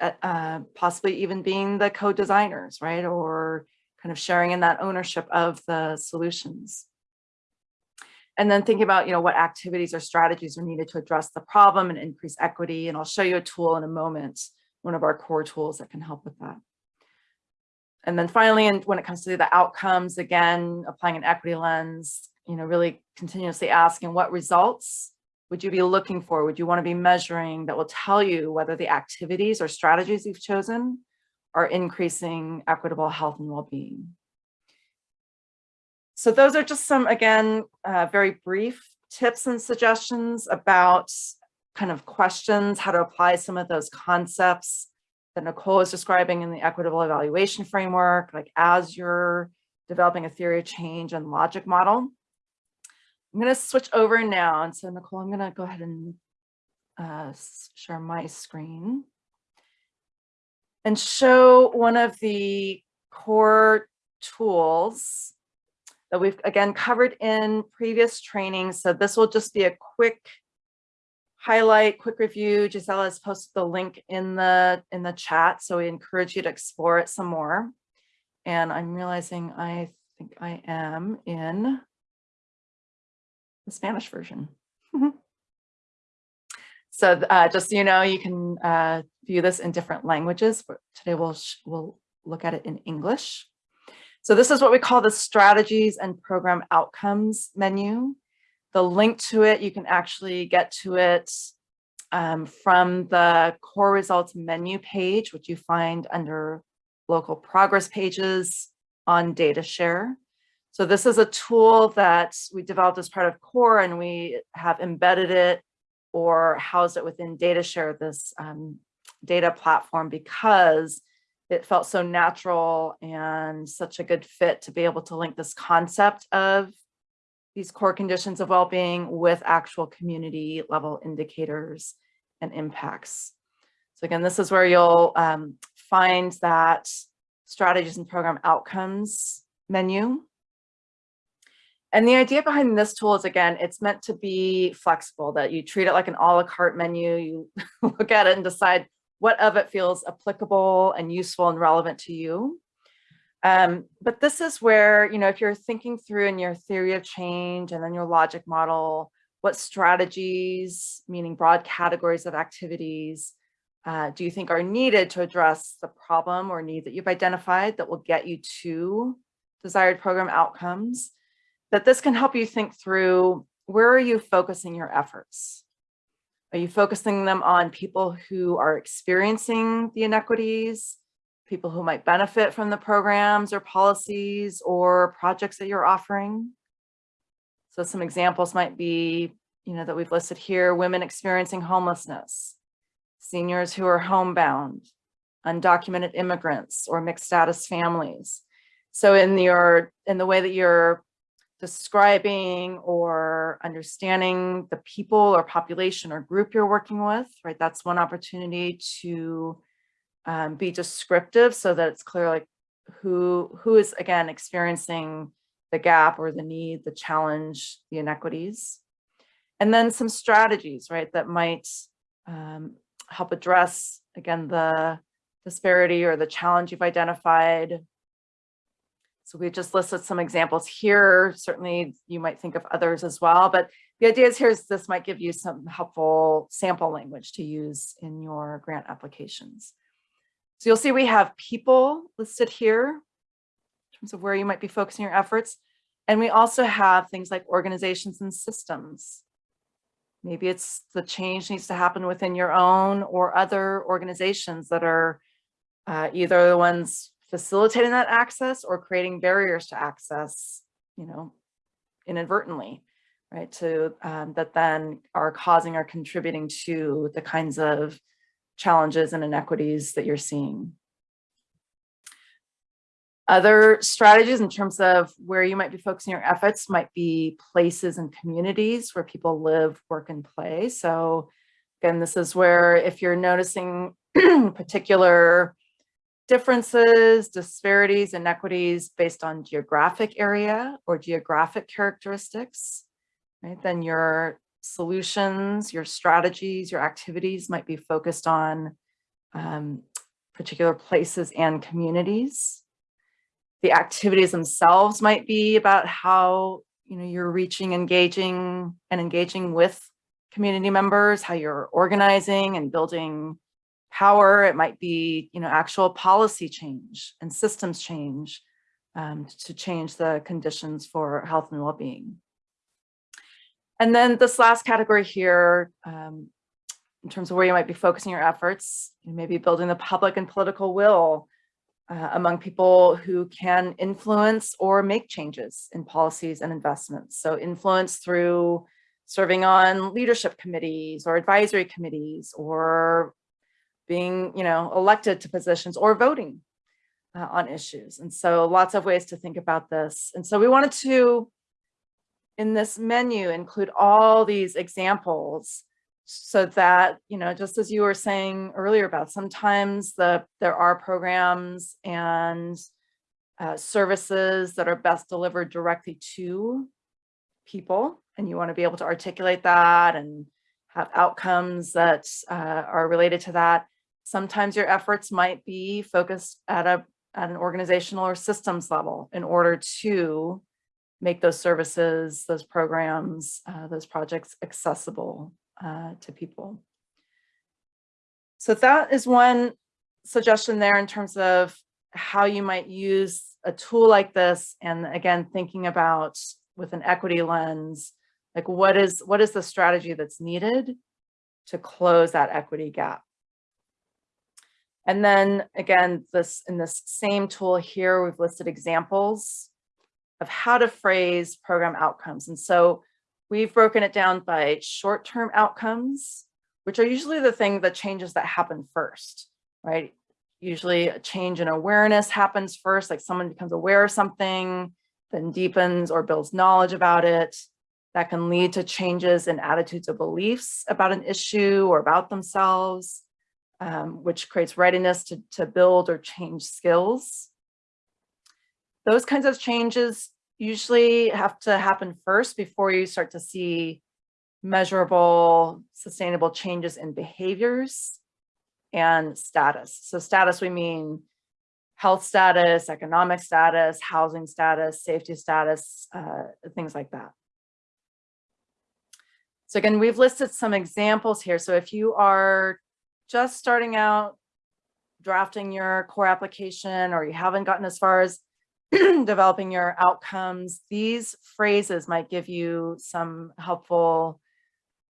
B: uh, possibly even being the co-designers, right? Or kind of sharing in that ownership of the solutions. And then thinking about, you know, what activities or strategies are needed to address the problem and increase equity. And I'll show you a tool in a moment, one of our core tools that can help with that. And then finally, and when it comes to the outcomes, again, applying an equity lens, you know, really continuously asking what results would you be looking for? Would you want to be measuring that will tell you whether the activities or strategies you've chosen are increasing equitable health and well-being? So those are just some, again, uh, very brief tips and suggestions about kind of questions, how to apply some of those concepts that Nicole is describing in the equitable evaluation framework, like as you're developing a theory of change and logic model. I'm going to switch over now. And so Nicole, I'm going to go ahead and uh, share my screen and show one of the core tools that we've again covered in previous trainings. So this will just be a quick highlight, quick review. Gisela has posted the link in the in the chat, so we encourage you to explore it some more. And I'm realizing I think I am in the Spanish version. so uh, just so you know, you can uh, view this in different languages, but today we'll we'll look at it in English. So this is what we call the strategies and program outcomes menu. The link to it, you can actually get to it um, from the core results menu page, which you find under local progress pages on DataShare. So this is a tool that we developed as part of core and we have embedded it or housed it within DataShare, this um, data platform because it felt so natural and such a good fit to be able to link this concept of these core conditions of well-being with actual community level indicators and impacts. So again, this is where you'll um, find that strategies and program outcomes menu. And the idea behind this tool is, again, it's meant to be flexible, that you treat it like an a la carte menu. You look at it and decide what of it feels applicable and useful and relevant to you. Um, but this is where, you know, if you're thinking through in your theory of change and then your logic model, what strategies, meaning broad categories of activities, uh, do you think are needed to address the problem or need that you've identified that will get you to desired program outcomes? That this can help you think through where are you focusing your efforts? Are you focusing them on people who are experiencing the inequities, people who might benefit from the programs or policies or projects that you're offering? So some examples might be, you know, that we've listed here, women experiencing homelessness, seniors who are homebound, undocumented immigrants or mixed status families. So in your in the way that you're describing or understanding the people or population or group you're working with, right? That's one opportunity to um, be descriptive so that it's clear like who who is again experiencing the gap or the need, the challenge, the inequities. And then some strategies, right, that might um, help address, again, the disparity or the challenge you've identified so we just listed some examples here. Certainly you might think of others as well, but the idea is here is this might give you some helpful sample language to use in your grant applications. So you'll see we have people listed here in terms of where you might be focusing your efforts. And we also have things like organizations and systems. Maybe it's the change needs to happen within your own or other organizations that are uh, either the ones facilitating that access or creating barriers to access, you know, inadvertently, right? To um, that then are causing or contributing to the kinds of challenges and inequities that you're seeing. Other strategies in terms of where you might be focusing your efforts might be places and communities where people live, work, and play. So again, this is where if you're noticing particular differences, disparities, inequities based on geographic area or geographic characteristics, right? Then your solutions, your strategies, your activities might be focused on um, particular places and communities. The activities themselves might be about how you know you're reaching, engaging, and engaging with community members, how you're organizing and building power. It might be you know actual policy change and systems change um, to change the conditions for health and well-being. And then this last category here, um, in terms of where you might be focusing your efforts, maybe building the public and political will uh, among people who can influence or make changes in policies and investments. So influence through serving on leadership committees or advisory committees or being, you know, elected to positions or voting uh, on issues. And so lots of ways to think about this. And so we wanted to, in this menu, include all these examples so that, you know, just as you were saying earlier about sometimes the there are programs and uh, services that are best delivered directly to people, and you want to be able to articulate that and have outcomes that uh, are related to that. Sometimes your efforts might be focused at a at an organizational or systems level in order to make those services, those programs, uh, those projects accessible uh, to people. So that is one suggestion there in terms of how you might use a tool like this. And again, thinking about with an equity lens, like what is, what is the strategy that's needed to close that equity gap? And then again, this in this same tool here, we've listed examples of how to phrase program outcomes. And so We've broken it down by short-term outcomes, which are usually the thing, the changes that happen first, right? Usually a change in awareness happens first, like someone becomes aware of something, then deepens or builds knowledge about it. That can lead to changes in attitudes or beliefs about an issue or about themselves, um, which creates readiness to, to build or change skills. Those kinds of changes usually have to happen first before you start to see measurable, sustainable changes in behaviors and status. So status, we mean health status, economic status, housing status, safety status, uh, things like that. So again, we've listed some examples here. So if you are just starting out drafting your core application or you haven't gotten as far as developing your outcomes, these phrases might give you some helpful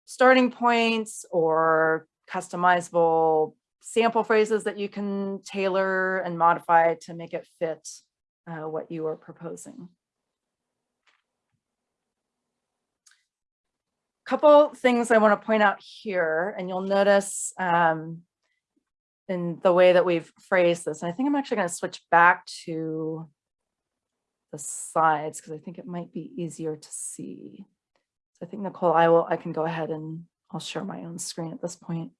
B: starting points or customizable sample phrases that you can tailor and modify to make it fit uh, what you are proposing. Couple things I want to point out here, and you'll notice um, in the way that we've phrased this, and I think I'm actually going to switch back to the slides because I think it might be easier to see. So I think Nicole, I will, I can go ahead and I'll share my own screen at this point.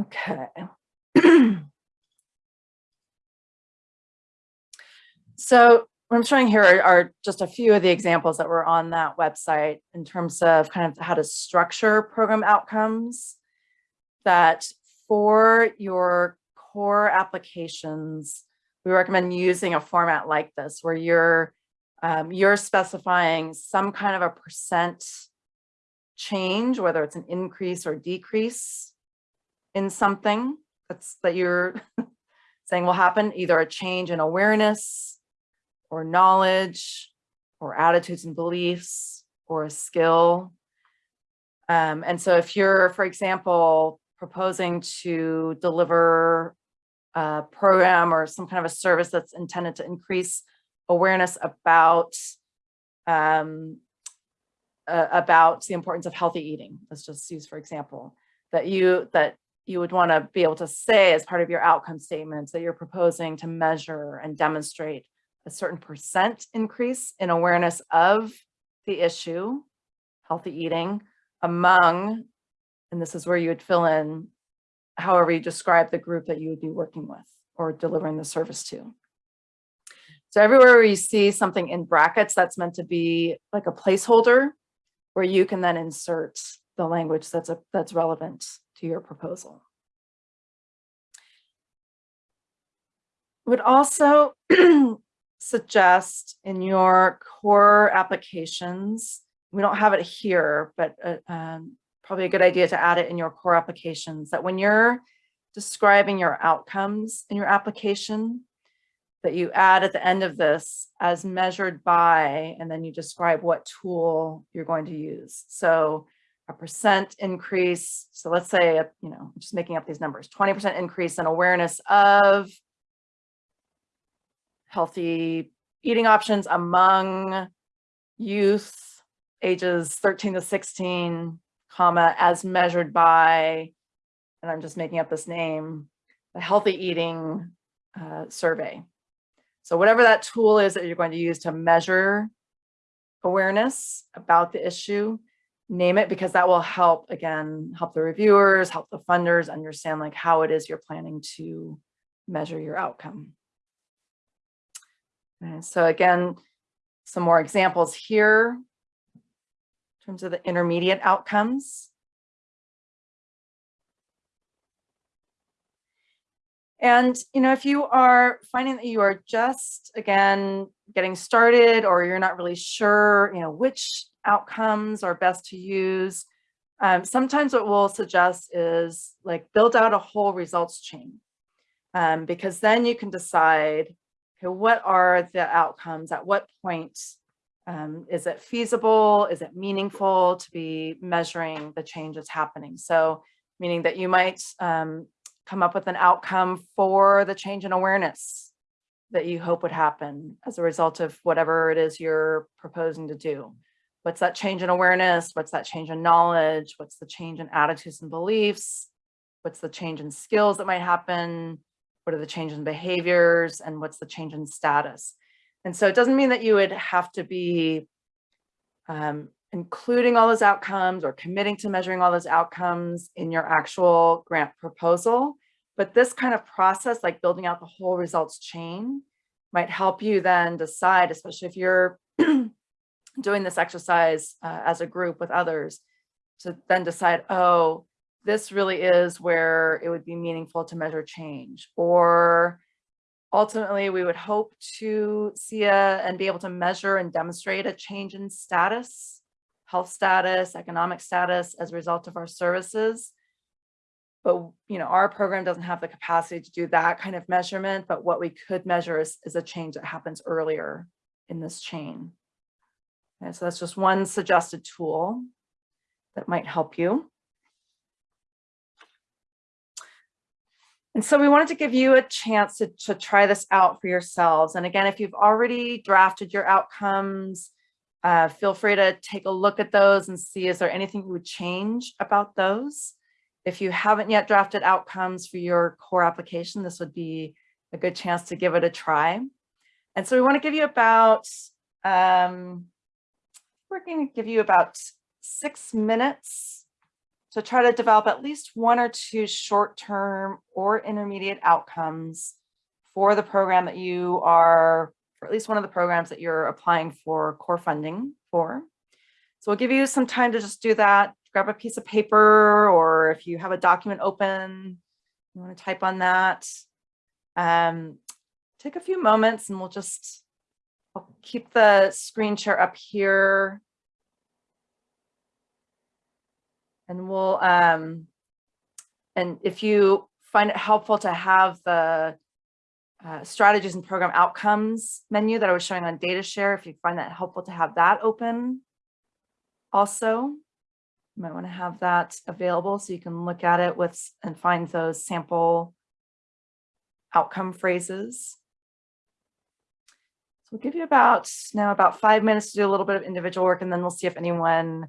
B: Okay. so what I'm showing here are, just a few of the examples that were on that website in terms of kind of how to structure program outcomes that for your core applications, we recommend using a format like this where you're um, you're specifying some kind of a percent change, whether it's an increase or decrease in something that's that you're saying will happen, either a change in awareness or knowledge or attitudes and beliefs or a skill. Um, and so if you're, for example, proposing to deliver a program or some kind of a service that's intended to increase awareness about um, uh, about the importance of healthy eating. Let's just use, for example, that you that you would want to be able to say as part of your outcome statements that you're proposing to measure and demonstrate a certain percent increase in awareness of the issue, healthy eating, among, and this is where you would fill in however you describe the group that you would be working with or delivering the service to. So everywhere where you see something in brackets, that's meant to be like a placeholder where you can then insert the language that's a, that's relevant to your proposal. Would also suggest in your core applications, we don't have it here, but uh, um, probably a good idea to add it in your core applications that when you're describing your outcomes in your application, that you add at the end of this as measured by, and then you describe what tool you're going to use. So a percent increase. So let's say, you know, I'm just making up these numbers, 20% increase in awareness of healthy eating options among youth ages 13 to 16, comma, as measured by, and I'm just making up this name, the healthy eating uh, survey. So whatever that tool is that you're going to use to measure awareness about the issue, name it because that will help, again, help the reviewers, help the funders understand like how it is you're planning to measure your outcome. So again, some more examples here in terms of the intermediate outcomes. And, you know, if you are finding that you are just, again, getting started or you're not really sure, you know, which outcomes are best to use, um, sometimes what we'll suggest is like build out a whole results chain um, because then you can decide, okay, what are the outcomes? At what point um, is it feasible? Is it meaningful to be measuring the changes happening? So meaning that you might um, come up with an outcome for the change in awareness that you hope would happen as a result of whatever it is you're proposing to do. What's that change in awareness? What's that change in knowledge? What's the change in attitudes and beliefs? What's the change in skills that might happen? What are the changes in behaviors? And what's the change in status? And so it doesn't mean that you would have to be um, including all those outcomes or committing to measuring all those outcomes in your actual grant proposal. But this kind of process, like building out the whole results chain, might help you then decide, especially if you're doing this exercise uh, as a group with others, to then decide, oh, this really is where it would be meaningful to measure change. Or ultimately, we would hope to see a, and be able to measure and demonstrate a change in status health status, economic status as a result of our services. But, you know, our program doesn't have the capacity to do that kind of measurement, but what we could measure is, is a change that happens earlier in this chain. Okay, so that's just one suggested tool that might help you. And so we wanted to give you a chance to, to try this out for yourselves. And again, if you've already drafted your outcomes, uh, feel free to take a look at those and see is there anything you would change about those. If you haven't yet drafted outcomes for your core application, this would be a good chance to give it a try. And so we want to give you about, um, we're going to give you about six minutes to try to develop at least one or two short-term or intermediate outcomes for the program that you are for at least one of the programs that you're applying for core funding for. So we'll give you some time to just do that. Grab a piece of paper or if you have a document open, you want to type on that. Um, take a few moments and we'll just I'll keep the screen share up here. And we'll, um, and if you find it helpful to have the uh, strategies and program outcomes menu that I was showing on DataShare, if you find that helpful to have that open also, you might want to have that available so you can look at it with and find those sample outcome phrases. So we'll give you about now about five minutes to do a little bit of individual work and then we'll see if anyone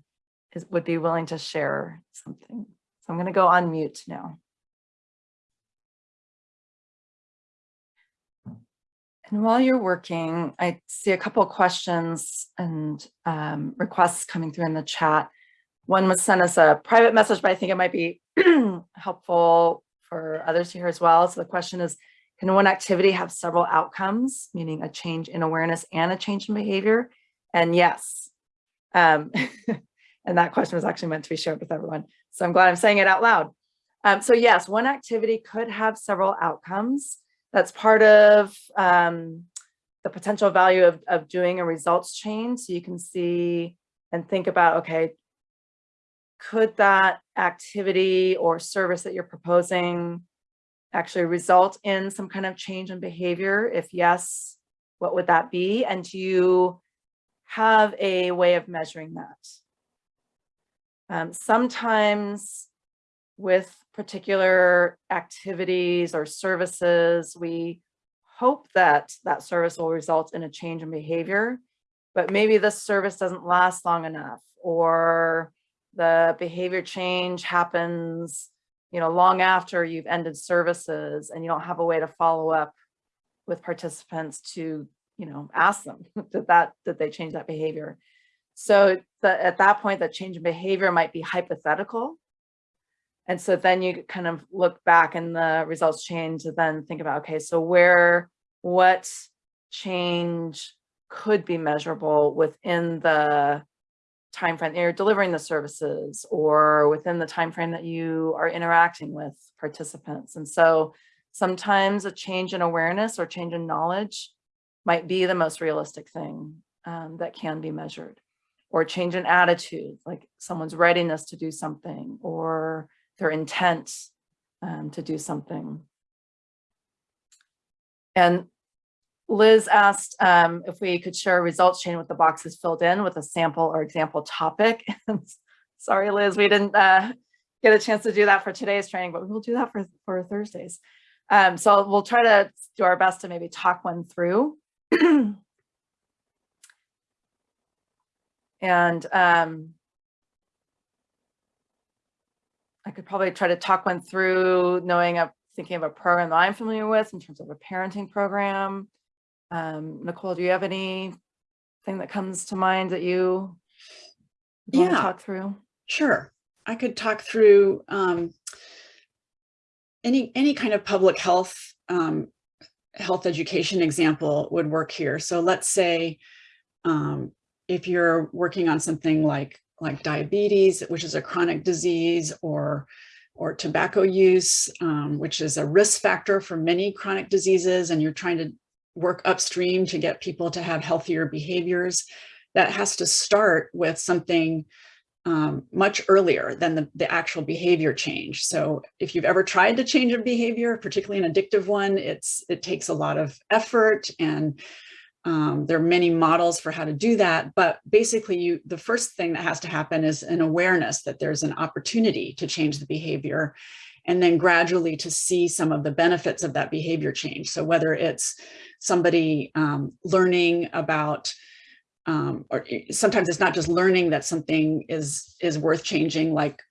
B: is, would be willing to share something. So I'm going to go on mute now. And while you're working, I see a couple of questions and um, requests coming through in the chat. One was sent us a private message, but I think it might be helpful for others to hear as well. So the question is, can one activity have several outcomes, meaning a change in awareness and a change in behavior? And yes. Um, and that question was actually meant to be shared with everyone. So I'm glad I'm saying it out loud. Um, so yes, one activity could have several outcomes. That's part of um, the potential value of, of doing a results chain. So you can see and think about, okay, could that activity or service that you're proposing actually result in some kind of change in behavior? If yes, what would that be? And do you have a way of measuring that? Um, sometimes with particular activities or services, we hope that that service will result in a change in behavior, but maybe this service doesn't last long enough or the behavior change happens, you know, long after you've ended services and you don't have a way to follow up with participants to, you know, ask them that that, that they change that behavior. So the, at that point, that change in behavior might be hypothetical. And so then you kind of look back in the results chain to then think about, okay, so where, what change could be measurable within the time frame you're delivering the services or within the time frame that you are interacting with participants. And so sometimes a change in awareness or change in knowledge might be the most realistic thing um, that can be measured or change in attitude, like someone's readiness to do something or their intent um, to do something. And Liz asked um, if we could share a results chain with the boxes filled in with a sample or example topic. Sorry, Liz, we didn't uh, get a chance to do that for today's training, but we'll do that for, for Thursdays. Um, so we'll try to do our best to maybe talk one through. and um, I could probably try to talk one through knowing of thinking of a program that I'm familiar with in terms of a parenting program. Um, Nicole, do you have anything that comes to mind that you want
A: Yeah.
B: to talk through?
A: Sure. I could talk through um, any any kind of public health um, health education example would work here. So let's say um, if you're working on something like like diabetes, which is a chronic disease, or or tobacco use, um, which is a risk factor for many chronic diseases, and you're trying to work upstream to get people to have healthier behaviors, that has to start with something um, much earlier than the, the actual behavior change. So if you've ever tried to change a behavior, particularly an addictive one, it's it takes a lot of effort and um, there are many models for how to do that. But basically, you the first thing that has to happen is an awareness that there's an opportunity to change the behavior and then gradually to see some of the benefits of that behavior change. So whether it's somebody um, learning about um, or sometimes it's not just learning that something is is worth changing like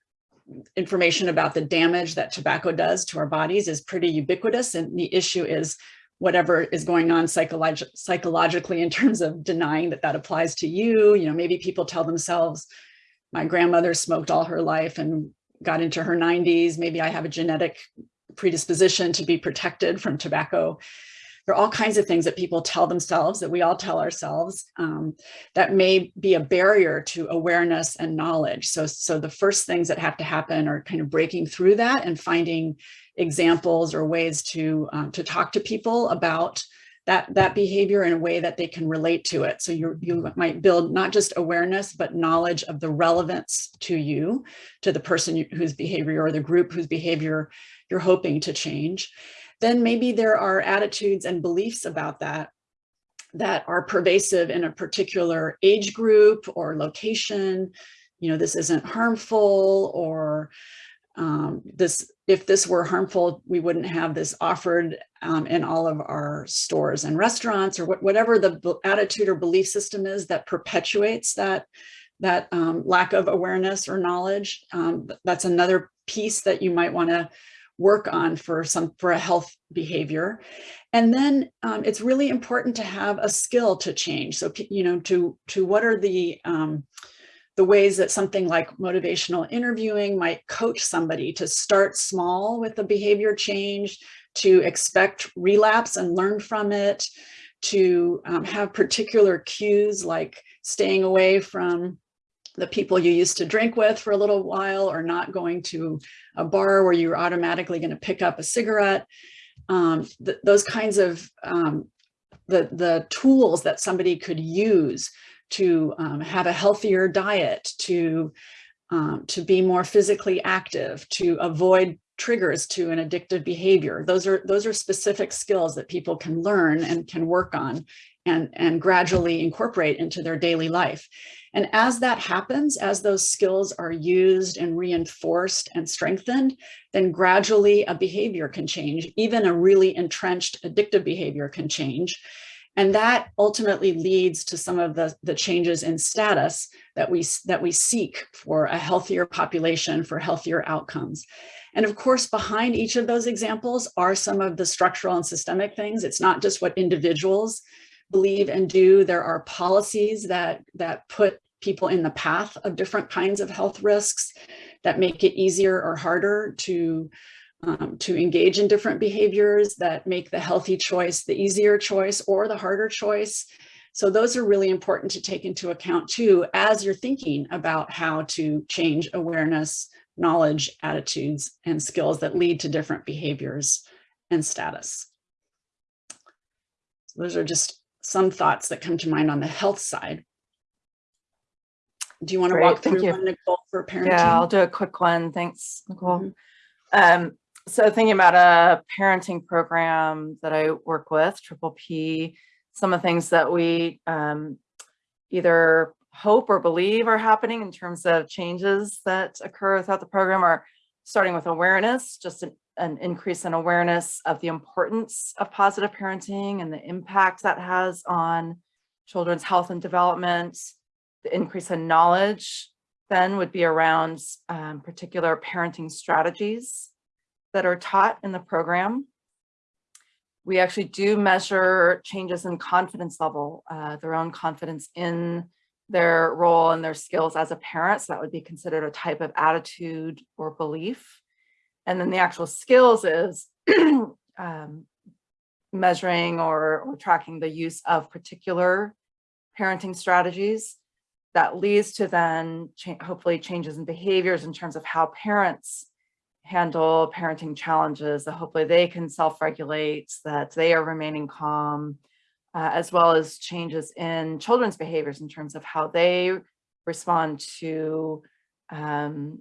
A: information about the damage that tobacco does to our bodies is pretty ubiquitous and the issue is whatever is going on psycholog psychologically in terms of denying that that applies to you you know maybe people tell themselves my grandmother smoked all her life and got into her 90s maybe i have a genetic predisposition to be protected from tobacco there are all kinds of things that people tell themselves that we all tell ourselves um, that may be a barrier to awareness and knowledge. So, so the first things that have to happen are kind of breaking through that and finding examples or ways to, um, to talk to people about that, that behavior in a way that they can relate to it. So you, you might build not just awareness, but knowledge of the relevance to you, to the person whose behavior or the group whose behavior you're hoping to change. Then maybe there are attitudes and beliefs about that that are pervasive in a particular age group or location. You know, this isn't harmful or um, this, if this were harmful, we wouldn't have this offered um, in all of our stores and restaurants or what, whatever the attitude or belief system is that perpetuates that, that um, lack of awareness or knowledge. Um, that's another piece that you might want to work on for some, for a health behavior. And then um, it's really important to have a skill to change. So, you know, to, to what are the, um, the ways that something like motivational interviewing might coach somebody to start small with the behavior change, to expect relapse and learn from it, to um, have particular cues like staying away from the people you used to drink with for a little while or not going to a bar where you're automatically going to pick up a cigarette. Um, th- those kinds of um, the, the tools that somebody could use to um, have a healthier diet, to, um, to be more physically active, to avoid triggers to an addictive behavior. Those are, those are specific skills that people can learn and can work on and, and gradually incorporate into their daily life. And as that happens, as those skills are used and reinforced and strengthened, then gradually a behavior can change. Even a really entrenched addictive behavior can change. And that ultimately leads to some of the, the changes in status that we, that we seek for a healthier population, for healthier outcomes. And of course, behind each of those examples are some of the structural and systemic things. It's not just what individuals believe and do. There are policies that, that put people in the path of different kinds of health risks that make it easier or harder to um, to engage in different behaviors that make the healthy choice the easier choice or the harder choice. So those are really important to take into account too, as you're thinking about how to change awareness, knowledge, attitudes, and skills that lead to different behaviors and status. So those are just some thoughts that come to mind on the health side. Do you want to
B: Great,
A: walk through one, Nicole, for parenting?
B: Yeah, I'll do a quick one. Thanks, Nicole.
A: Mhm.
B: Um, so thinking about a parenting program that I work with, Triple P, some of the things that we um, either hope or believe are happening in terms of changes that occur throughout the program are starting with awareness, just an, an increase in awareness of the importance of positive parenting and the impact that has on children's health and development, the increase in knowledge then would be around um, particular parenting strategies that are taught in the program. We actually do measure changes in confidence level, uh, their own confidence in their role and their skills as a parent. So that would be considered a type of attitude or belief. And then the actual skills is um, measuring or, or tracking the use of particular parenting strategies that leads to then cha- hopefully changes in behaviors in terms of how parents handle parenting challenges, that hopefully they can self-regulate, that they are remaining calm, uh, as well as changes in children's behaviors in terms of how they respond to um,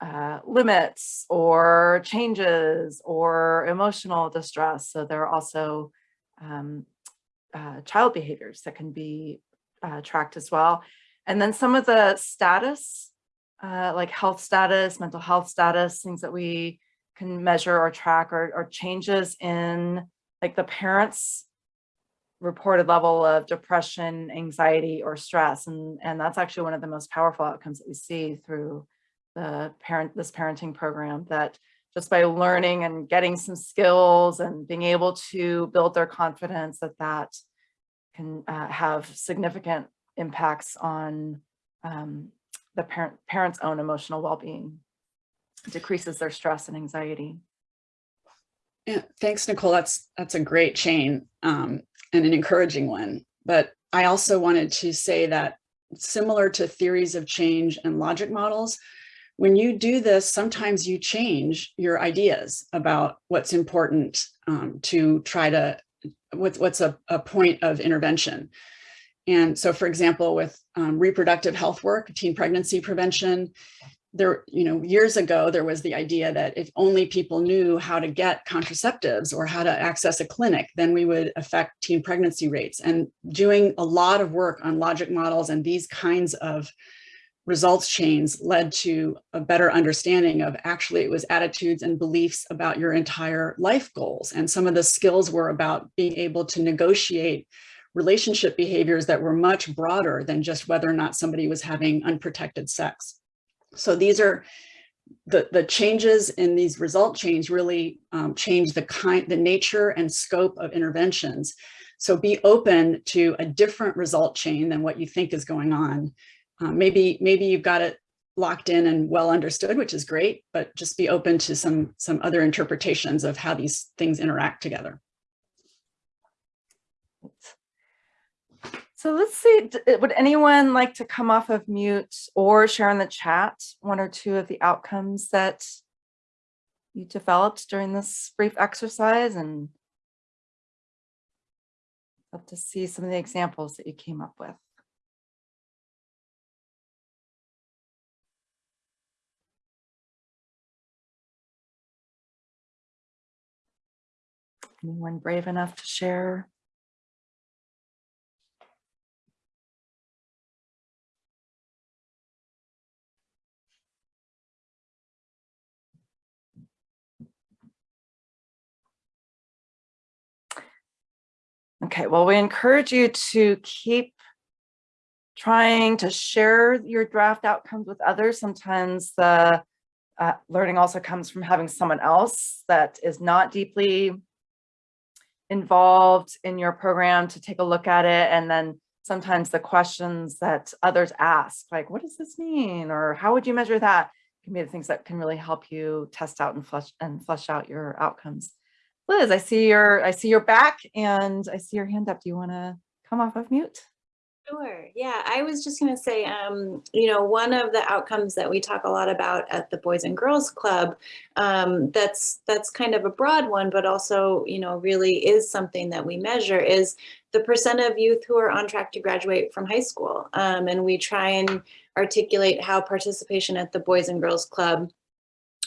B: uh, limits or changes or emotional distress. So there are also um, uh, child behaviors that can be uh, tracked as well. And then some of the status, uh, like health status, mental health status, things that we can measure or track or, or changes in like the parents reported level of depression, anxiety, or stress. And, and that's actually one of the most powerful outcomes that we see through the parent, this parenting program that just by learning and getting some skills and being able to build their confidence that that can uh, have significant impacts on um, the parent parent's own emotional well-being, decreases their stress and anxiety.
A: Yeah, thanks, Nicole. That's that's a great chain um, and an encouraging one. But I also wanted to say that similar to theories of change and logic models, when you do this, sometimes you change your ideas about what's important um, to try to what's, what's a, a point of intervention. And so, for example, with um, reproductive health work, teen pregnancy prevention, there, you know, years ago, there was the idea that if only people knew how to get contraceptives or how to access a clinic, then we would affect teen pregnancy rates. And doing a lot of work on logic models and these kinds of results chains led to a better understanding of actually it was attitudes and beliefs about your entire life goals. And some of the skills were about being able to negotiate relationship behaviors that were much broader than just whether or not somebody was having unprotected sex. So these are the, the changes in these result chains really um, change the kind, the nature and scope of interventions. So be open to a different result chain than what you think is going on. Um, maybe, maybe you've got it locked in and well understood, which is great, but just be open to some, some other interpretations of how these things interact together.
B: So let's see, uh, would anyone like to come off of mute or share in the chat one or two of the outcomes that you developed during this brief exercise and love to see some of the examples that you came up with. Anyone brave enough to share? Okay, well, we encourage you to keep trying to share your draft outcomes with others. Sometimes the uh, learning also comes from having someone else that is not deeply involved in your program to take a look at it. And then sometimes the questions that others ask, like, what does this mean? Or how would you measure that? Can be the things that can really help you test out and flush and flush out your outcomes. Liz, I see your I see your back and I see your hand up. Do you want to come off of mute?
D: Sure. Yeah, I was just going to say, um, you know, one of the outcomes that we talk a lot about at the Boys and Girls Club, um, that's that's kind of a broad one, but also, you know, really is something that we measure is the percent of youth who are on track to graduate from high school. Um, and we try and articulate how participation at the Boys and Girls Club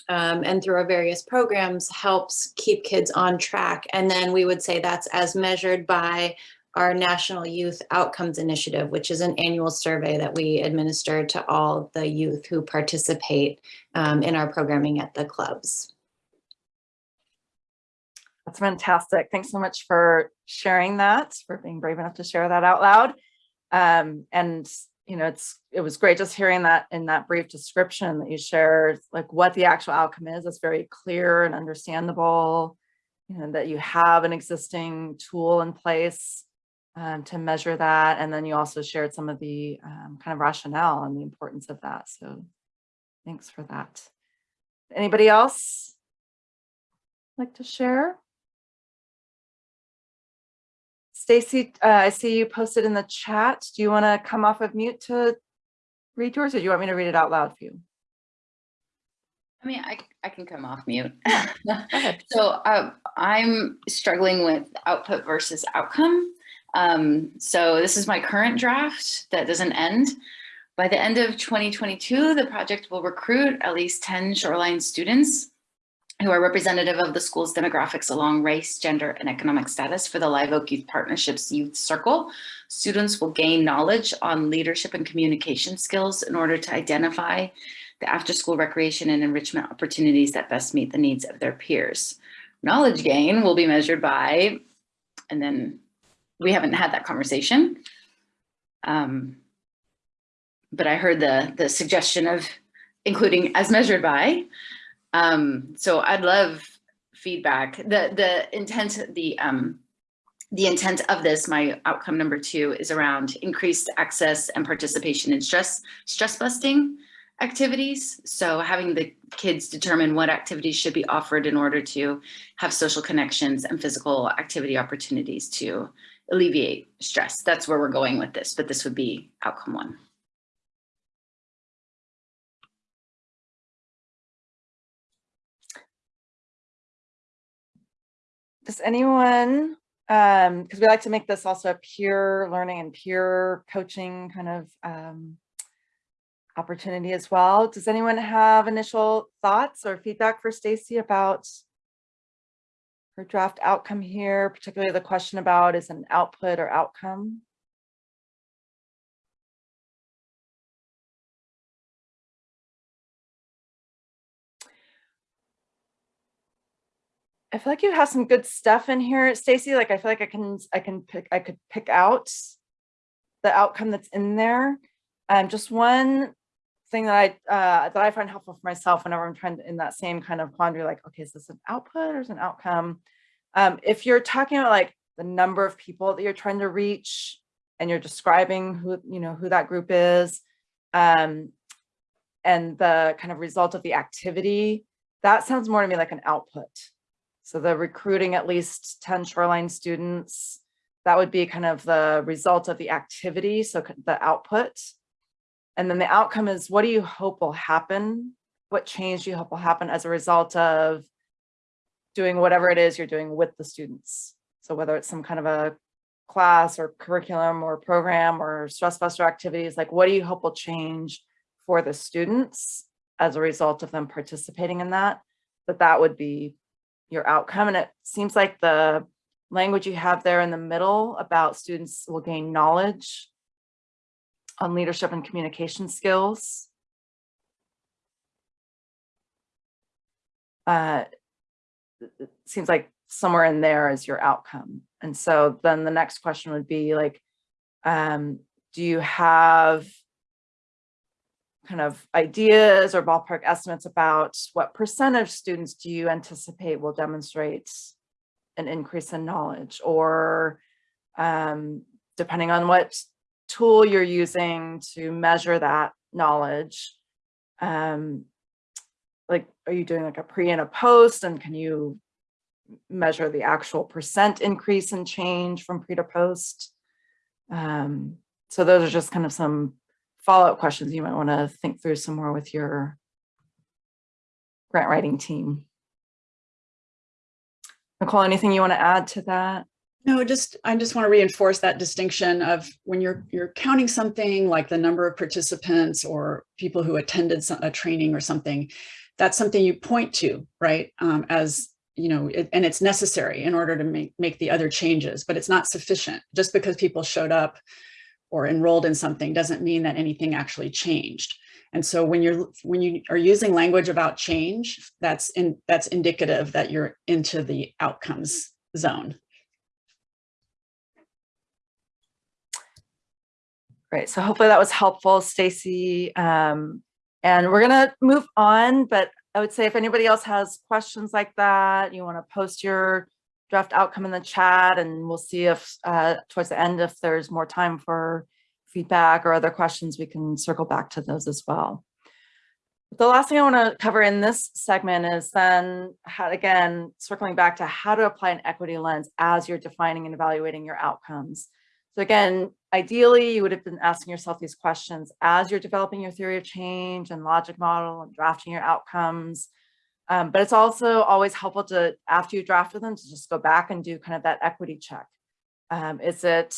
D: um, and through our various programs helps keep kids on track. And then we would say that's as measured by our National Youth Outcomes Initiative, which is an annual survey that we administer to all the youth who participate um, in our programming at the clubs.
B: That's fantastic. Thanks so much for sharing that, for being brave enough to share that out loud. Um, and you know, it's it was great just hearing that in that brief description that you shared, like what the actual outcome is. It's very clear and understandable. You know, that you have an existing tool in place um, to measure that. And then you also shared some of the um, kind of rationale and the importance of that. So thanks for that. Anybody else like to share? Stacy, uh, I see you posted in the chat. Do you want to come off of mute to read yours or do you want me to read it out loud for you?
E: I mean, I, I can come off mute. so uh, I'm struggling with output versus outcome. Um, so this is my current draft that doesn't end. By the end of 2022, the project will recruit at least 10 shoreline students who are representative of the school's demographics along race, gender, and economic status for the Live Oak Youth Partnerships Youth Circle. Students will gain knowledge on leadership and communication skills in order to identify the after-school recreation and enrichment opportunities that best meet the needs of their peers. Knowledge gain will be measured by, and then we haven't had that conversation. Um, but I heard the, the suggestion of including as measured by. Um, so I'd love feedback. The, the intent, the, um, the intent of this, my outcome number two is around increased access and participation in stress, stress busting activities. So having the kids determine what activities should be offered in order to have social connections and physical activity opportunities to alleviate stress. That's where we're going with this, but this would be outcome one.
B: Does anyone um, because we like to make this also a peer learning and peer coaching kind of um, opportunity as well. Does anyone have initial thoughts or feedback for Stacy about her draft outcome here, particularly the question about is an output or outcome? I feel like you have some good stuff in here, Stacy. Like I feel like I can I can pick I could pick out the outcome that's in there. Um, just one thing that I uh, that I find helpful for myself whenever I'm trying to in that same kind of quandary, like, okay, is this an output or is an outcome? Um, if you're talking about like the number of people that you're trying to reach and you're describing who you know who that group is, um, and the kind of result of the activity, that sounds more to me like an output. So the recruiting at least 10 shoreline students, that would be kind of the result of the activity, so the output. And then the outcome is what do you hope will happen? What change do you hope will happen as a result of doing whatever it is you're doing with the students? So whether it's some kind of a class or curriculum or program or stress buster activities, like what do you hope will change for the students as a result of them participating in that? That that would be your outcome. And it seems like the language you have there in the middle about students will gain knowledge on leadership and communication skills. Uh, it- seems like somewhere in there is your outcome. And so then the next question would be like, um, do you have kind of ideas or ballpark estimates about what percent of students do you anticipate will demonstrate an increase in knowledge or um, depending on what tool you're using to measure that knowledge, um, like, are you doing like a pre and a post and can you measure the actual percent increase in change from pre to post? Um, so those are just kind of some follow-up questions you might want to think through some more with your grant writing team. Nicole, anything you want to add to that?
A: No, just, I just want to reinforce that distinction of when you're, you're counting something like the number of participants or people who attended a training or something, that's something you point to, right? Um, as, you know, it- and it's necessary in order to make, make the other changes, but it's not sufficient. Just because people showed up or enrolled in something doesn't mean that anything actually changed. And so when you're, when you are using language about change, that's in, that's indicative that you're into the outcomes zone.
B: Great. So hopefully that was helpful, Stacy. Um, and we're gonna move on, but I would say if anybody else has questions like that, you want to post your draft outcome in the chat and we'll see if uh, towards the end, if there's more time for feedback or other questions, we can circle back to those as well. The last thing I want to cover in this segment is then how, again, circling back to how to apply an equity lens as you're defining and evaluating your outcomes. So again, ideally, you would have been asking yourself these questions as you're developing your theory of change and logic model and drafting your outcomes. Um, but it's also always helpful to, after you drafted them, to just go back and do kind of that equity check. Um, is it,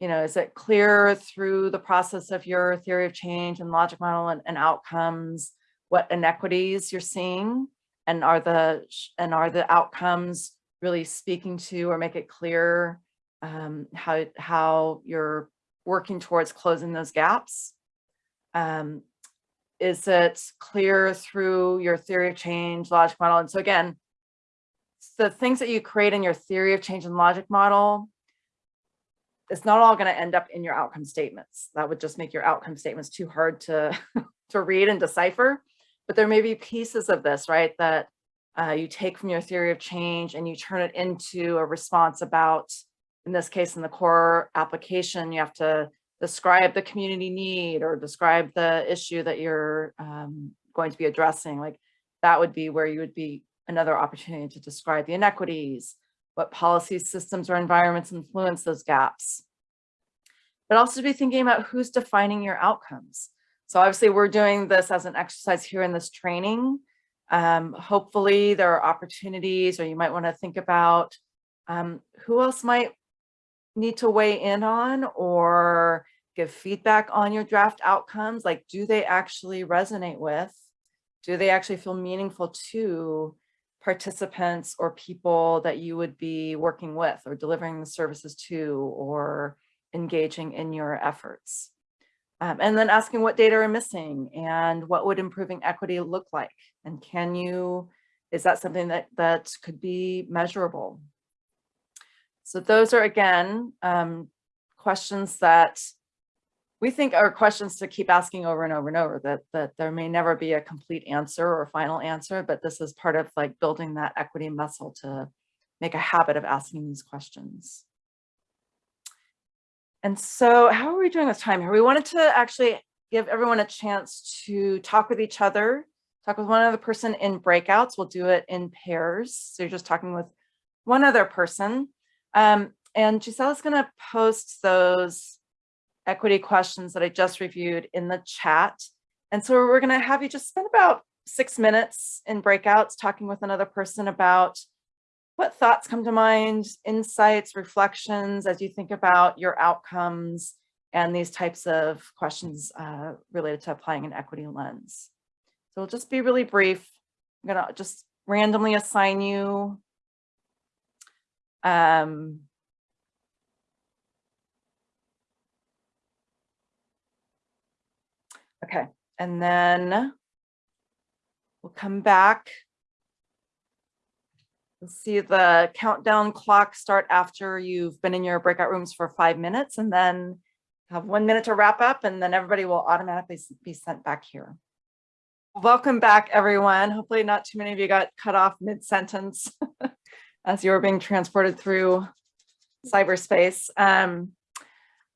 B: you know, is it clear through the process of your theory of change and logic model and, and outcomes, what inequities you're seeing? And are the, and are the outcomes really speaking to or make it clear um, how, how you're working towards closing those gaps? Um, is it clear through your theory of change, logic model? And so again, the things that you create in your theory of change and logic model, it's not all going to end up in your outcome statements. That would just make your outcome statements too hard to, to read and decipher. But there may be pieces of this, right, that uh, you take from your theory of change and you turn it into a response about in this case, in the core application, you have to describe the community need or describe the issue that you're um, going to be addressing. Like that would be where you would be another opportunity to describe the inequities, what policy systems, or environments influence those gaps. But also be thinking about who's defining your outcomes. So obviously we're doing this as an exercise here in this training. Um, hopefully there are opportunities or you might want to think about Um, who else might need to weigh in on or give feedback on your draft outcomes? Like, do they actually resonate with? Do they actually feel meaningful to participants or people that you would be working with or delivering the services to or engaging in your efforts? Um, and then asking what data are missing and what would improving equity look like? And can you, is that something that, that could be measurable? So those are, again, um, questions that we think are questions to keep asking over and over and over, that, that there may never be a complete answer or final answer, but this is part of like building that equity muscle to make a habit of asking these questions. And so how are we doing with time here? We wanted to actually give everyone a chance to talk with each other, talk with one other person in breakouts. We'll do it in pairs. So you're just talking with one other person. Um, and going to post those equity questions that I just reviewed in the chat. And so we're going to have you just spend about six minutes in breakouts talking with another person about what thoughts come to mind, insights, reflections as you think about your outcomes and these types of questions uh, related to applying an equity lens. So we'll just be really brief. I'm going to just randomly assign you um, okay, and then we'll come back. You'll see the countdown clock start after you've been in your breakout rooms for five minutes and then have one minute to wrap up and then everybody will automatically be sent back here. Welcome back, everyone. Hopefully not too many of you got cut off mid-sentence as you were being transported through cyberspace. Um,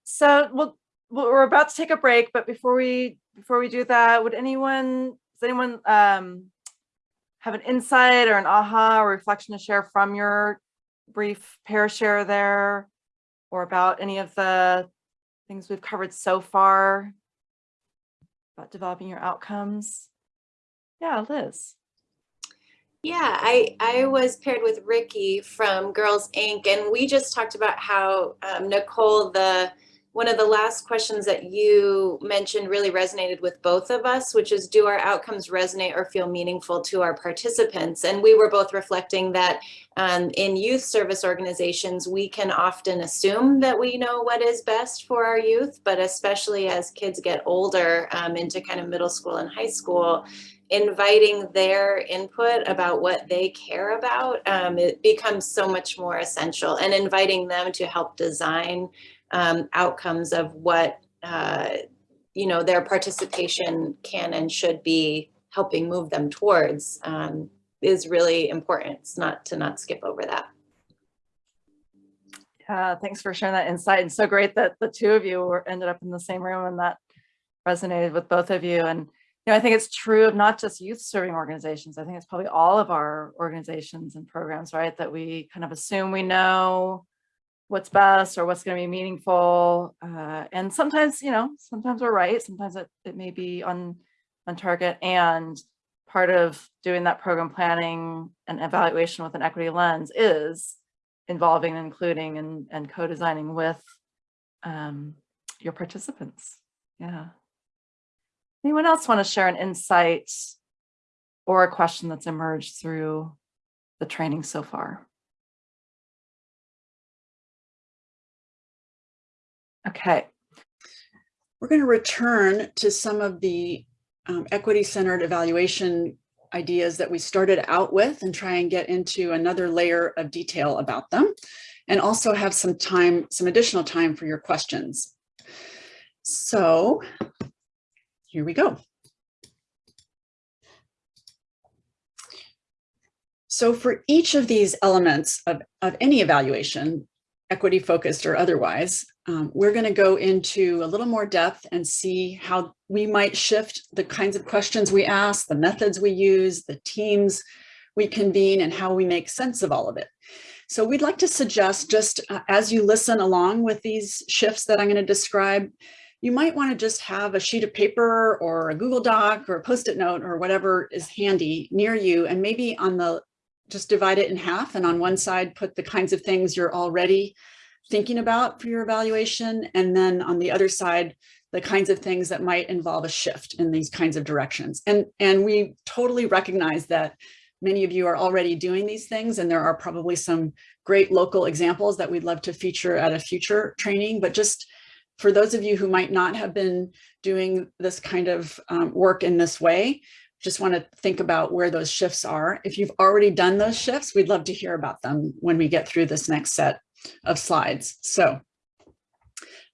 B: so we'll, we're about to take a break, but before we before we do that, would anyone does anyone um, have an insight or an aha or reflection to share from your brief pair share there, or about any of the things we've covered so far about developing your outcomes? Yeah, Liz.
D: Yeah, I, I was paired with Ricky from Girls Inc. and we just talked about how um, Nicole, the one of the last questions that you mentioned really resonated with both of us, which is do our outcomes resonate or feel meaningful to our participants? And we were both reflecting that um, in youth service organizations, we can often assume that we know what is best for our youth, but especially as kids get older um, into kind of middle school and high school, inviting their input about what they care about, um, it becomes so much more essential and inviting them to help design um, outcomes of what, uh, you know, their participation can and should be helping move them towards um, is really important. It's not to not skip over that.
B: Uh, thanks for sharing that insight. And so great that the two of you were ended up in the same room and that resonated with both of you. And you know, I think it's true of not just youth serving organizations. I think it's probably all of our organizations and programs, right? That we kind of assume we know what's best or what's going to be meaningful. Uh, and sometimes, you know, sometimes we're right. Sometimes it, it may be on, on target. And part of doing that program planning and evaluation with an equity lens is involving, including, and, and co-designing with um, your participants. Yeah. Anyone else want to share an insight or a question that's emerged through the training so far? Okay.
A: We're going to return to some of the um, equity-centered evaluation ideas that we started out with and try and get into another layer of detail about them and also have some time, some additional time for your questions. So here we go. So for each of these elements of, of any evaluation, equity focused or otherwise, um, we're going to go into a little more depth and see how we might shift the kinds of questions we ask, the methods we use, the teams we convene, and how we make sense of all of it. So we'd like to suggest just uh, as you listen along with these shifts that I'm going to describe, you might want to just have a sheet of paper or a Google Doc or a post-it note or whatever is handy near you and maybe on the just divide it in half and on one side put the kinds of things you're already thinking about for your evaluation. And then on the other side, the kinds of things that might involve a shift in these kinds of directions. And, and we totally recognize that many of you are already doing these things and there are probably some great local examples that we'd love to feature at a future training, but just for those of you who might not have been doing this kind of um, work in this way, just want to think about where those shifts are. If you've already done those shifts, we'd love to hear about them when we get through this next set of slides. So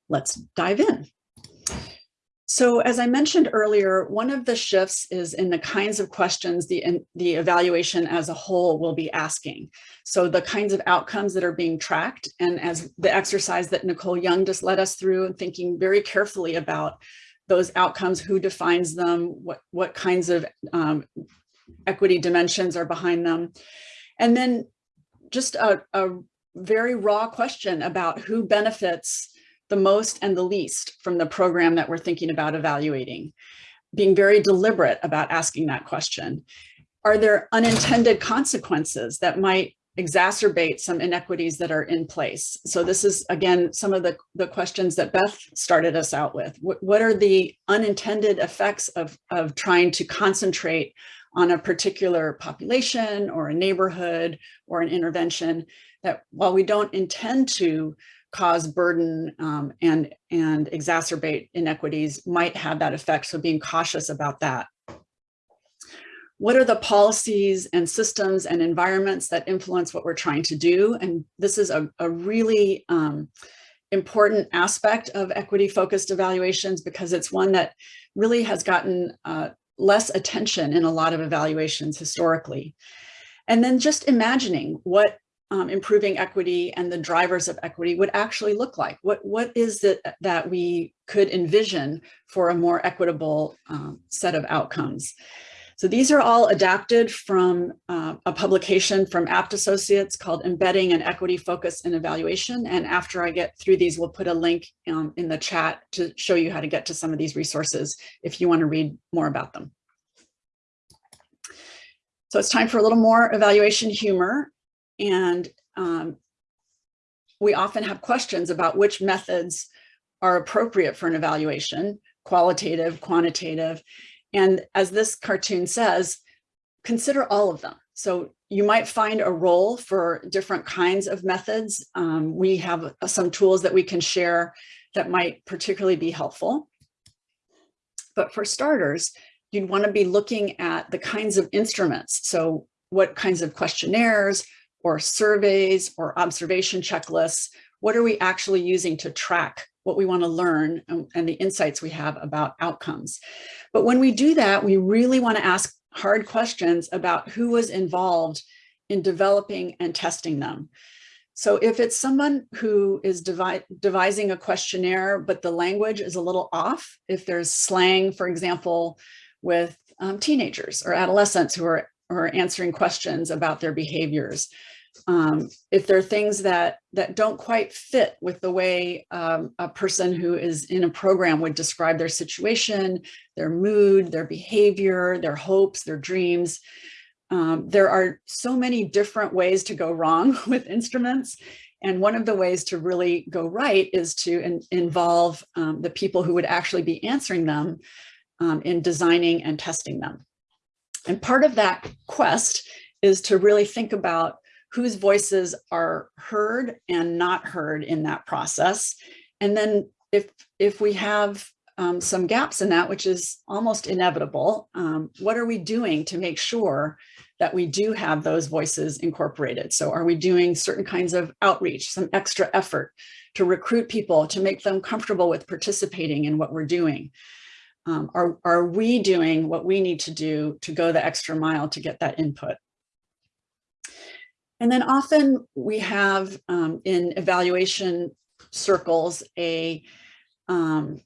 A: let's dive in. So as I mentioned earlier, one of the shifts is in the kinds of questions the, the evaluation as a whole will be asking. So the kinds of outcomes that are being tracked and as the exercise that Nicole Young just led us through and thinking very carefully about those outcomes, who defines them, what, what kinds of um, equity dimensions are behind them. And then just a, a very raw question about who benefits the most and the least from the program that we're thinking about evaluating, being very deliberate about asking that question. Are there unintended consequences that might exacerbate some inequities that are in place? So this is, again, some of the, the questions that Beth started us out with. What, what are the unintended effects of, of trying to concentrate on a particular population or a neighborhood or an intervention that while we don't intend to cause burden um, and, and exacerbate inequities might have that effect. So being cautious about that. What are the policies and systems and environments that influence what we're trying to do? And this is a, a really um, important aspect of equity focused evaluations because it's one that really has gotten uh, less attention in a lot of evaluations historically. And then just imagining what um, improving equity and the drivers of equity would actually look like? What, what is it that we could envision for a more equitable um, set of outcomes? So these are all adapted from uh, a publication from Abt Associates called Embedding an Equity Focus in Evaluation. And after I get through these, we'll put a link um, in the chat to show you how to get to some of these resources if you want to read more about them. So it's time for a little more evaluation humor. And um, we often have questions about which methods are appropriate for an evaluation, qualitative, quantitative. And as this cartoon says, consider all of them. So you might find a role for different kinds of methods. Um, we have some tools that we can share that might particularly be helpful. But for starters, you'd want to be looking at the kinds of instruments. So what kinds of questionnaires, or surveys or observation checklists, what are we actually using to track what we want to learn and, and, the insights we have about outcomes. But when we do that, we really want to ask hard questions about who was involved in developing and testing them. So if it's someone who is devi devising a questionnaire, but the language is a little off, if there's slang, for example, with um, teenagers or adolescents who are, are answering questions about their behaviors, um, if there are things that that don't quite fit with the way um, a person who is in a program would describe their situation, their mood, their behavior, their hopes, their dreams. Um, there are so many different ways to go wrong with instruments. And one of the ways to really go right is to in, involve um, the people who would actually be answering them um, in designing and testing them. And part of that quest is to really think about whose voices are heard and not heard in that process. And then if, if we have um, some gaps in that, which is almost inevitable, um, what are we doing to make sure that we do have those voices incorporated? So are we doing certain kinds of outreach, some extra effort to recruit people, to make them comfortable with participating in what we're doing? Um, are, are we doing what we need to do to go the extra mile to get that input? And then often we have um, in evaluation circles a, um,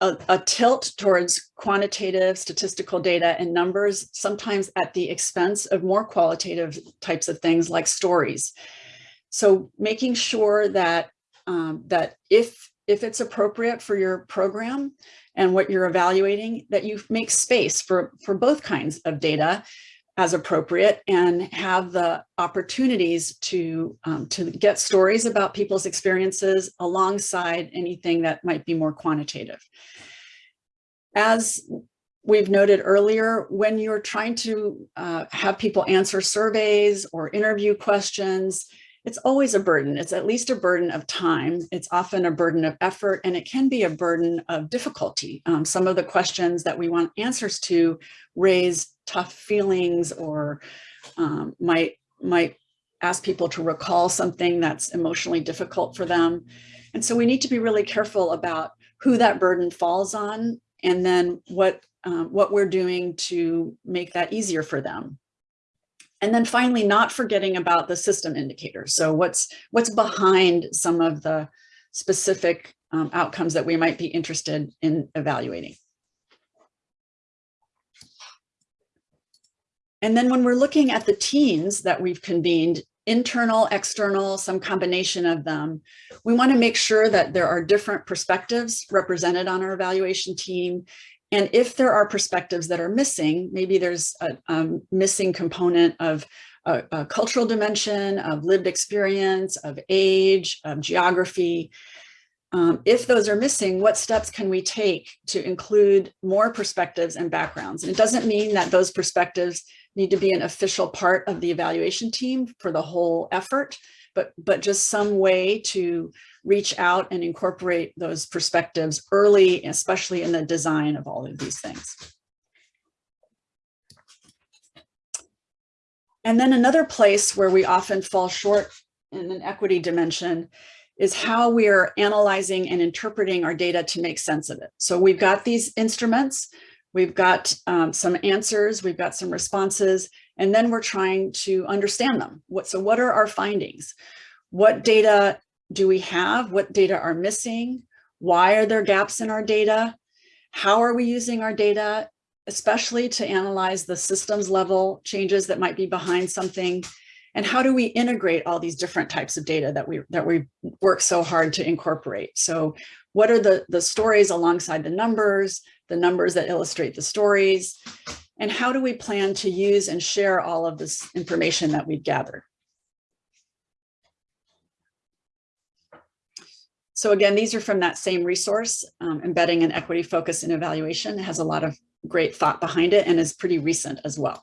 A: a, a, tilt towards quantitative statistical data and numbers, sometimes at the expense of more qualitative types of things like stories. So making sure that, um, that if, if it's appropriate for your program and what you're evaluating, that you make space for, for both kinds of data as appropriate and have the opportunities to, um, to get stories about people's experiences alongside anything that might be more quantitative. As we've noted earlier, when you're trying to uh, have people answer surveys or interview questions, it's always a burden. It's at least a burden of time. It's often a burden of effort, and it can be a burden of difficulty. Um, some of the questions that we want answers to raise tough feelings or um, might, might ask people to recall something that's emotionally difficult for them. And so we need to be really careful about who that burden falls on and then what, um, what we're doing to make that easier for them. And then finally, not forgetting about the system indicators. So what's, what's behind some of the specific um, outcomes that we might be interested in evaluating. And then when we're looking at the teams that we've convened, internal, external, some combination of them, we want to make sure that there are different perspectives represented on our evaluation team and if there are perspectives that are missing, maybe there's a, a missing component of a, a, cultural dimension, of lived experience, of age, of geography. Um, if those are missing, what steps can we take to include more perspectives and backgrounds? And it doesn't mean that those perspectives need to be an official part of the evaluation team for the whole effort, but, but just some way to reach out and incorporate those perspectives early, especially in the design of all of these things. And then another place where we often fall short in an equity dimension is how we are analyzing and interpreting our data to make sense of it. So we've got these instruments, we've got um, some answers, we've got some responses, and then we're trying to understand them. What, so what are our findings? What data do we have? What data are missing? Why are there gaps in our data? How are we using our data, especially to analyze the systems level changes that might be behind something? And how do we integrate all these different types of data that we that we work so hard to incorporate? So what are the, the stories alongside the numbers, the numbers that illustrate the stories? And how do we plan to use and share all of this information that we've gathered? So again, these are from that same resource, um, embedding an equity focus in evaluation it has a lot of great thought behind it and is pretty recent as well.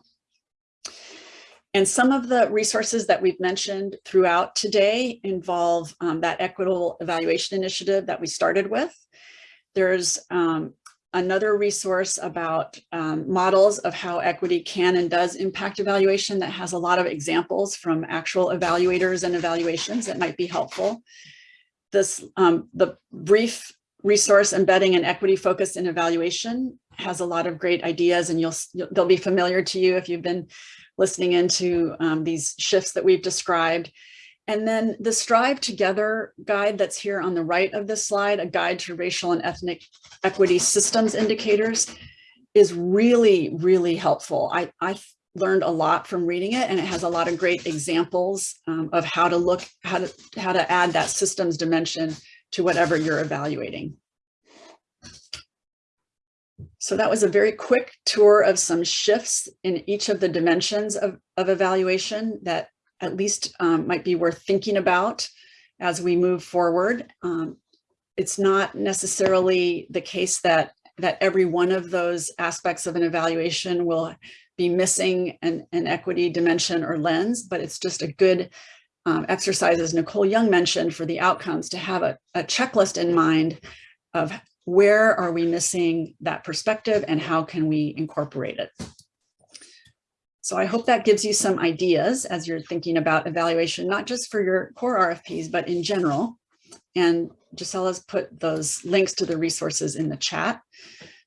A: And some of the resources that we've mentioned throughout today involve um, that equitable evaluation initiative that we started with. There's um, another resource about um, models of how equity can and does impact evaluation that has a lot of examples from actual evaluators and evaluations that might be helpful this um, the brief resource embedding and equity focused in evaluation has a lot of great ideas and you'll, they'll be familiar to you if you've been listening into um, these shifts that we've described. And then the Strive Together guide that's here on the right of this slide, a guide to racial and ethnic equity systems indicators is really, really helpful. I, I learned a lot from reading it and it has a lot of great examples um, of how to look, how to, how to add that systems dimension to whatever you're evaluating. So that was a very quick tour of some shifts in each of the dimensions of, of evaluation that at least um, might be worth thinking about as we move forward. Um, it's not necessarily the case that that every one of those aspects of an evaluation will be missing an, an equity dimension or lens, but it's just a good um, exercise, as Nicole Young mentioned, for the outcomes to have a, a checklist in mind of where are we missing that perspective and how can we incorporate it. So I hope that gives you some ideas as you're thinking about evaluation, not just for your core RFPs, but in general. And Gisella's put those links to the resources in the chat,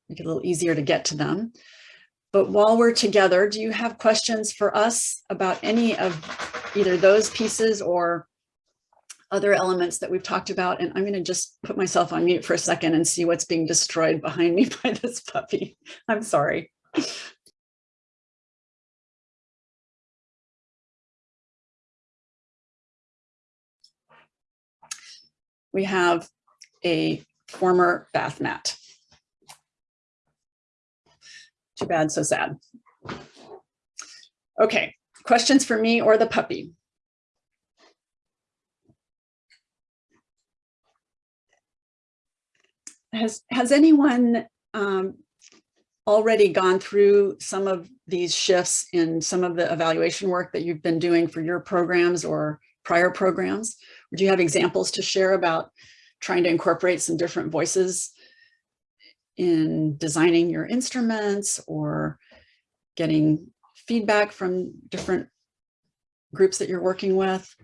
A: make it a little easier to get to them. But while we're together, do you have questions for us about any of either those pieces or other elements that we've talked about? And I'm going to just put myself on mute for a second and see what's being destroyed behind me by this puppy. I'm sorry. We have a former bath mat. Too bad, so sad. Okay, questions for me or the puppy? Has, has anyone um, already gone through some of these shifts in some of the evaluation work that you've been doing for your programs or prior programs? Would you have examples to share about trying to incorporate some different voices in designing your instruments or getting feedback from different groups that you're working with?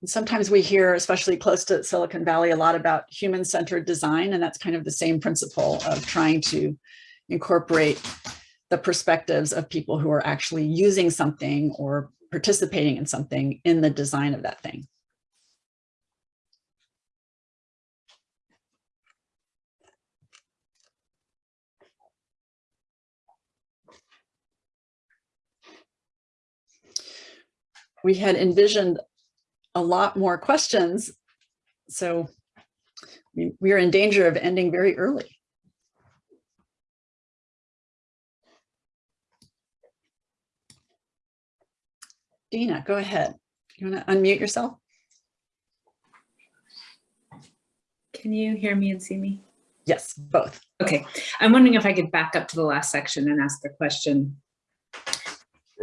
A: And sometimes we hear, especially close to Silicon Valley, a lot about human-centered design, and that's kind of the same principle of trying to incorporate the perspectives of people who are actually using something or participating in something in the design of that thing. We had envisioned a lot more questions, so we, we are in danger of ending very early. Dina, go ahead. You want to unmute yourself?
F: Can you hear me and see me?
A: Yes, both.
F: Okay, I'm wondering if I could back up to the last section and ask the question.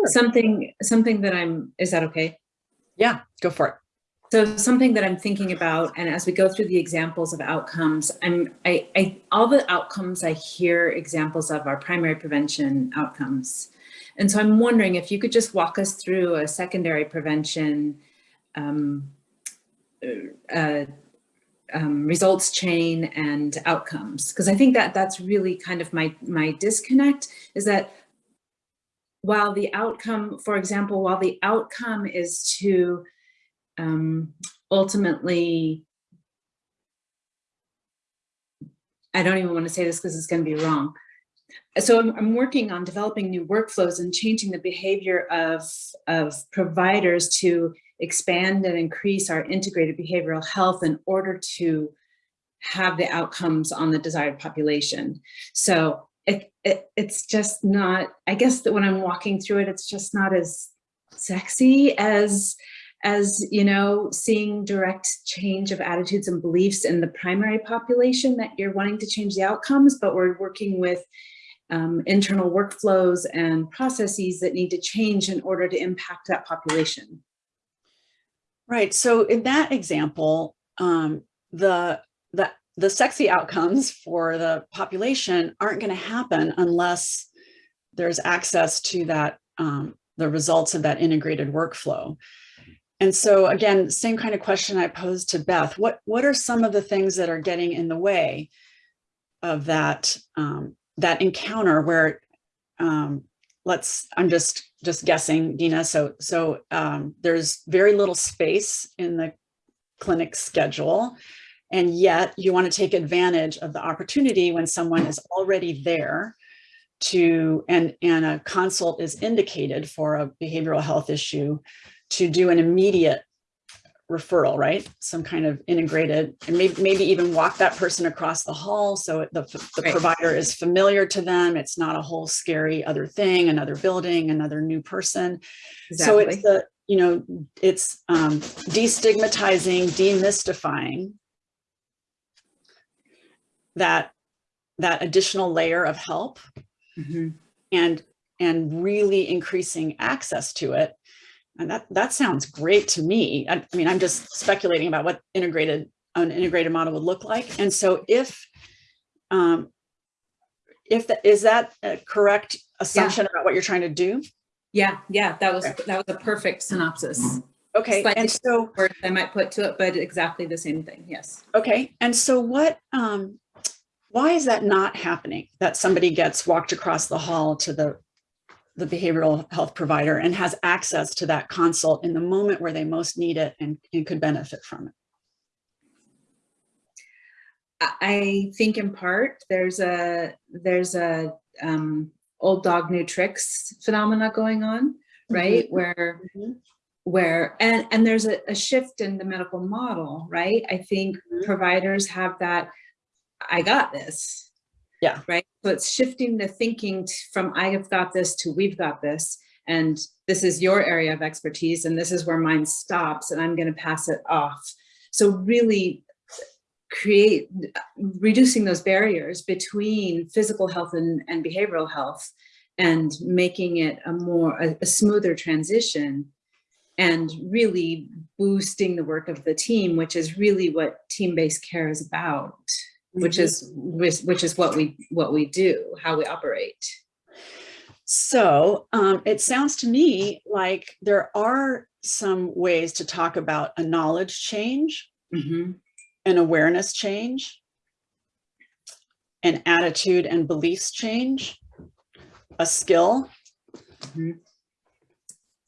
A: Sure.
F: Something, something that I'm, is that okay?
A: Yeah, go for it.
F: So something that I'm thinking about, and as we go through the examples of outcomes, I'm, I, I, all the outcomes I hear examples of are primary prevention outcomes. And so I'm wondering if you could just walk us through a secondary prevention um, uh, um, results chain and outcomes. Because I think that that's really kind of my, my disconnect is that while the outcome, for example, while the outcome is to um, ultimately, I don't even want to say this because it's going to be wrong. So I'm, I'm, working on developing new workflows and changing the behavior of, of providers to expand and increase our integrated behavioral health in order to have the outcomes on the desired population. So it, it, it's just not, I guess that when I'm walking through it, it's just not as sexy as, as, you know, seeing direct change of attitudes and beliefs in the primary population that you're wanting to change the outcomes, but we're working with um, internal workflows and processes that need to change in order to impact that population.
A: Right. So in that example, um, the, the, the sexy outcomes for the population aren't going to happen unless there's access to that, um, the results of that integrated workflow. And so again, same kind of question I posed to Beth, what, what are some of the things that are getting in the way of that, um, that encounter where, um, let's, I'm just, just guessing, Dina. So, so um, there's very little space in the clinic schedule. And yet you want to take advantage of the opportunity when someone is already there to, and, and a consult is indicated for a behavioral health issue to do an immediate referral, right? Some kind of integrated, and maybe, maybe even walk that person across the hall so the, the
F: Right.
A: provider is familiar to them. It's not a whole scary other thing, another building, another new person. Exactly. So it's the, you know, it's um, destigmatizing, demystifying that, that additional layer of help
F: Mhm.
A: and, and really increasing access to it. And that, that sounds great to me. I, I mean, I'm just speculating about what integrated, an integrated model would look like. And so if, um, if, that is that a correct assumption about what you're trying to do?
F: Yeah, yeah, that was,
A: Okay.
F: that was a perfect synopsis.
A: Okay,
F: Slightly
A: and so,
F: Words I might put to it, but exactly the same thing, yes.
A: okay, and so what, um, why is that not happening? That somebody gets walked across the hall to the, the behavioral health provider and has access to that consult in the moment where they most need it and, and could benefit from it?
F: I- think in part, there's a, there's a um, old dog, new tricks phenomena going on, right? Where,
A: Mhm.
F: where, and, and there's a, a shift in the medical model, right? I think
A: Mhm.
F: providers have that, I got this.
A: Yeah.
F: Right. So it's shifting the thinking from I have got this to we've got this. And this is your area of expertise and this is where mine stops and I'm going to pass it off. So really create, reducing those barriers between physical health and, and behavioral health and making it a more, a, a smoother transition and really boosting the work of the team, which is really what team-based care is about, which is, which, which is what we, what we do, how we operate.
A: So um, it sounds to me like there are some ways to talk about a knowledge change,
F: Mhm.
A: an awareness change, an attitude and beliefs change, a skill,
F: Mhm.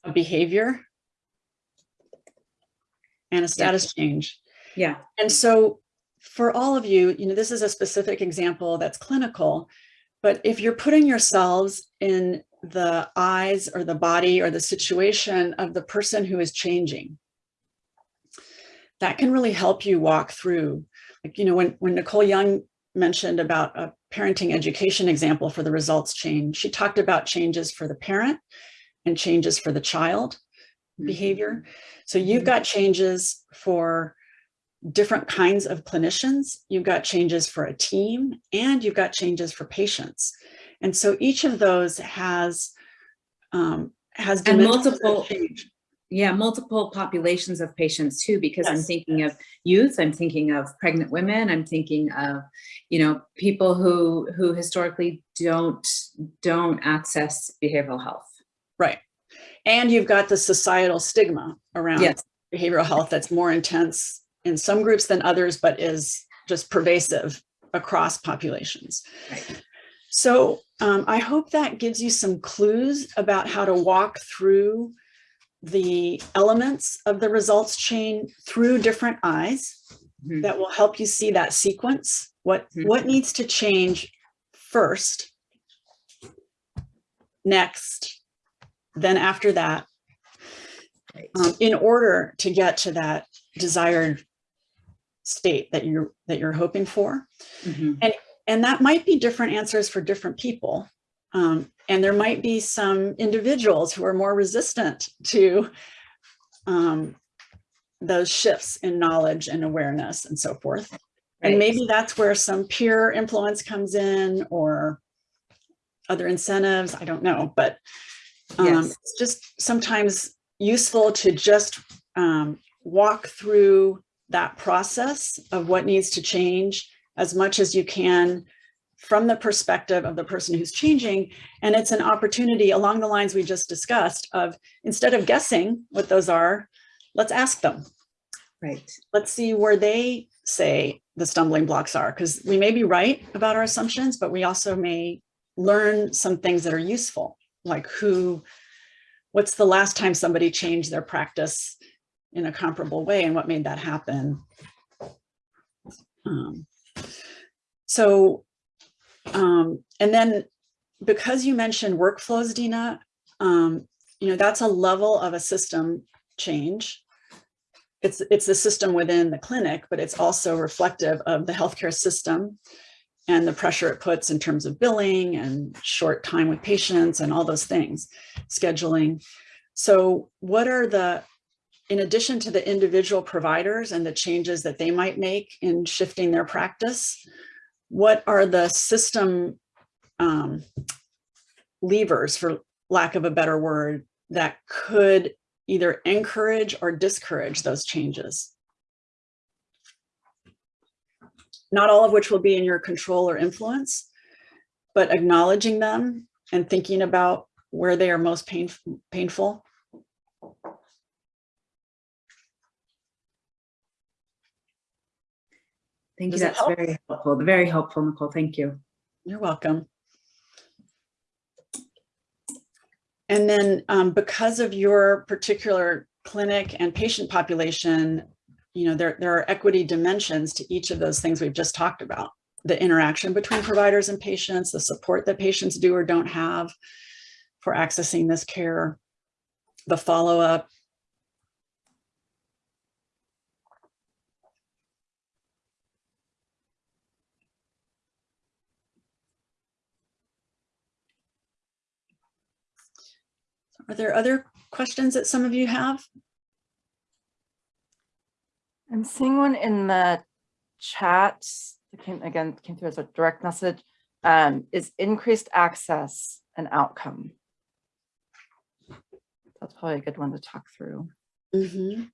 A: a behavior, and a status change.
F: Yeah.
A: And so for all of you, you know, this is a specific example that's clinical, but if you're putting yourselves in the eyes or the body or the situation of the person who is changing, that can really help you walk through. Like, you know, when, when Nicole Young mentioned about a parenting education example for the results chain, she talked about changes for the parent and changes for the child mm-hmm. behavior. So you've got changes for different kinds of clinicians. You've got changes for a team and you've got changes for patients. And so each of those has um, has
F: And multiple-
A: change.
F: Yeah, multiple populations of patients too, because I'm thinking of youth, I'm thinking of pregnant women, I'm thinking of, you know, people who, who historically don't, don't access behavioral health.
A: Right. And you've got the societal stigma around
F: Yes.
A: behavioral health that's more intense in some groups than others, but is just pervasive across populations.
F: Right.
A: So um, I hope that gives you some clues about how to walk through the elements of the results chain through different eyes
F: Mhm.
A: that will help you see that sequence. What,
F: Mhm.
A: what needs to change first, next, then after that, um, in order to get to that desired state that you're that you're hoping for.
F: Mhm.
A: And that might be different answers for different people. Um, and there might be some individuals who are more resistant to um, those shifts in knowledge and awareness and so forth. And maybe that's where some peer influence comes in or other incentives, I don't know, but um,
F: Yes.
A: it's just sometimes useful to just um, walk through that process of what needs to change as much as you can from the perspective of the person who's changing. And it's an opportunity along the lines we just discussed of instead of guessing what those are, let's ask them
F: Right.
A: let's see where they say the stumbling blocks are, because we may be right about our assumptions, but we also may learn some things that are useful, like who, what's the last time somebody changed their practice in a comparable way and what made that happen. Um, so, um, and then because you mentioned workflows, Dina, um, you know, that's a level of a system change it's it's the system within the clinic, but it's also reflective of the healthcare system and the pressure it puts in terms of billing and short time with patients and all those things, scheduling. So what are the, in addition to the individual providers and the changes that they might make in shifting their practice, what are the system um, levers, for lack of a better word, that could either encourage or discourage those changes. Not all of which will be in your control or influence, but acknowledging them and thinking about where they are most pain, painful.
F: Thank you.
A: Does
F: That's
A: help?
F: very helpful. Very helpful, Nicole. Thank you.
A: You're welcome. And then um, because of your particular clinic and patient population, you know, there, there are equity dimensions to each of those things we've just talked about. The interaction between providers and patients, the support that patients do or don't have for accessing this care, the follow-up, Are there other questions that some of you have?
B: I'm seeing one in the chat. It came again, came through as a direct message. Um, is increased access an outcome? That's probably a good one to talk through.
A: Mhm.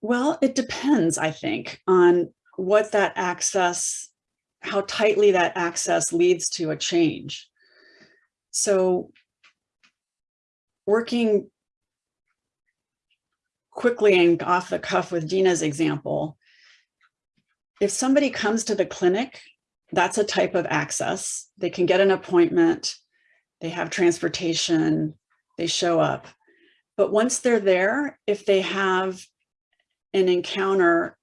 A: Well, it depends, I think, on what that access, how tightly that access leads to a change. So working quickly and off the cuff with Dina's example, if somebody comes to the clinic, that's a type of access. They can get an appointment, they have transportation, they show up. But once they're there, if they have an encounter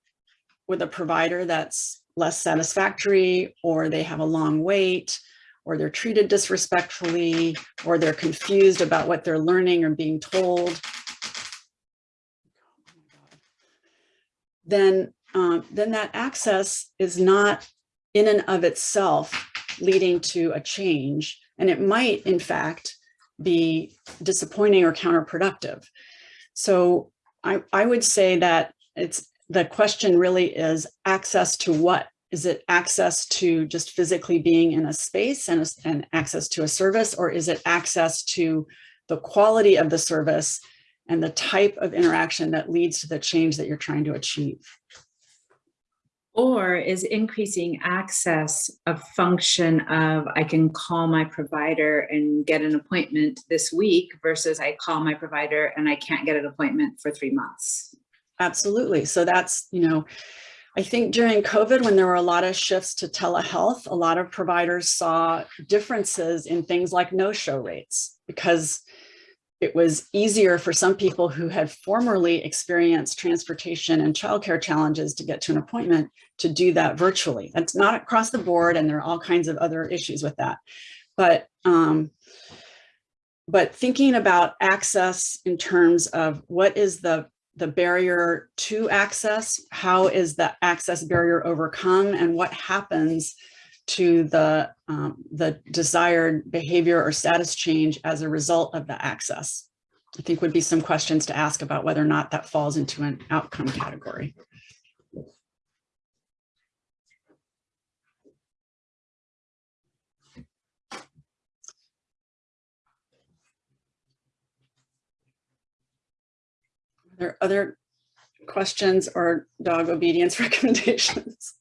A: with a provider that's less satisfactory, or they have a long wait, or they're treated disrespectfully, or they're confused about what they're learning or being told, then, um, then that access is not in and of itself leading to a change. And it might, in fact, be disappointing or counterproductive. So I, I would say that it's the question really is access to what? Is it access to just physically being in a space and, a- and access to a service, or is it access to the quality of the service and the type of interaction that leads to the change that you're trying to achieve?
F: Or is increasing access a function of I can call my provider and get an appointment this week versus I call my provider and I can't get an appointment for three months?
A: Absolutely. So that's, you know, I think during COVID, when there were a lot of shifts to telehealth, a lot of providers saw differences in things like no-show rates because it was easier for some people who had formerly experienced transportation and childcare challenges to get to an appointment to do that virtually. That's not across the board, and there are all kinds of other issues with that. But um, but thinking about access in terms of what is the the barrier to access, how is the access barrier overcome, and what happens to the, um, the desired behavior or status change as a result of the access. I think would be some questions to ask about whether or not that falls into an outcome category. There other questions or dog obedience recommendations?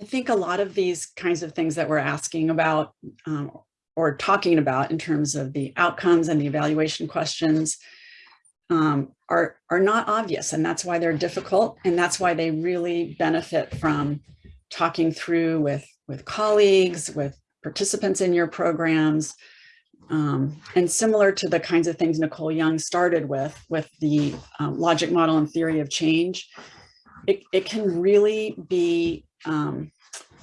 A: I think a lot of these kinds of things that we're asking about um, or talking about in terms of the outcomes and the evaluation questions um, are, are not obvious and that's why they're difficult and that's why they really benefit from talking through with, with colleagues, with participants in your programs, um, and similar to the kinds of things Nicole Young started with, with the um, logic model and theory of change, it, it can really be um,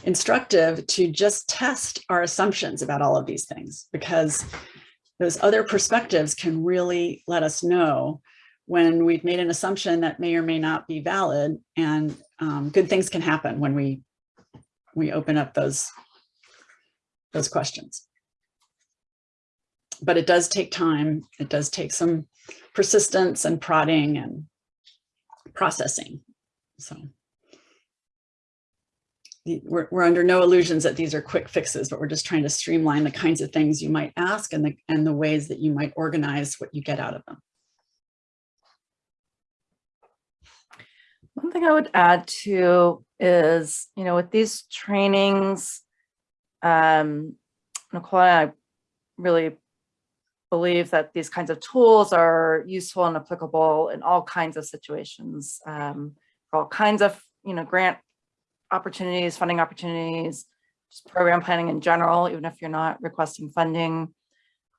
A: instructive to just test our assumptions about all of these things because those other perspectives can really let us know when we've made an assumption that may or may not be valid and um, good things can happen when we we open up those those questions. But it does take time. It does take some persistence and prodding and processing. So we're, we're under no illusions that these are quick fixes, but we're just trying to streamline the kinds of things you might ask and the, and the ways that you might organize what you get out of them.
B: One thing I would add to is, you know, with these trainings, um, Nicole and I really believe that these kinds of tools are useful and applicable in all kinds of situations, um, for all kinds of, you know, grant opportunities, funding opportunities, just program planning in general, even if you're not requesting funding.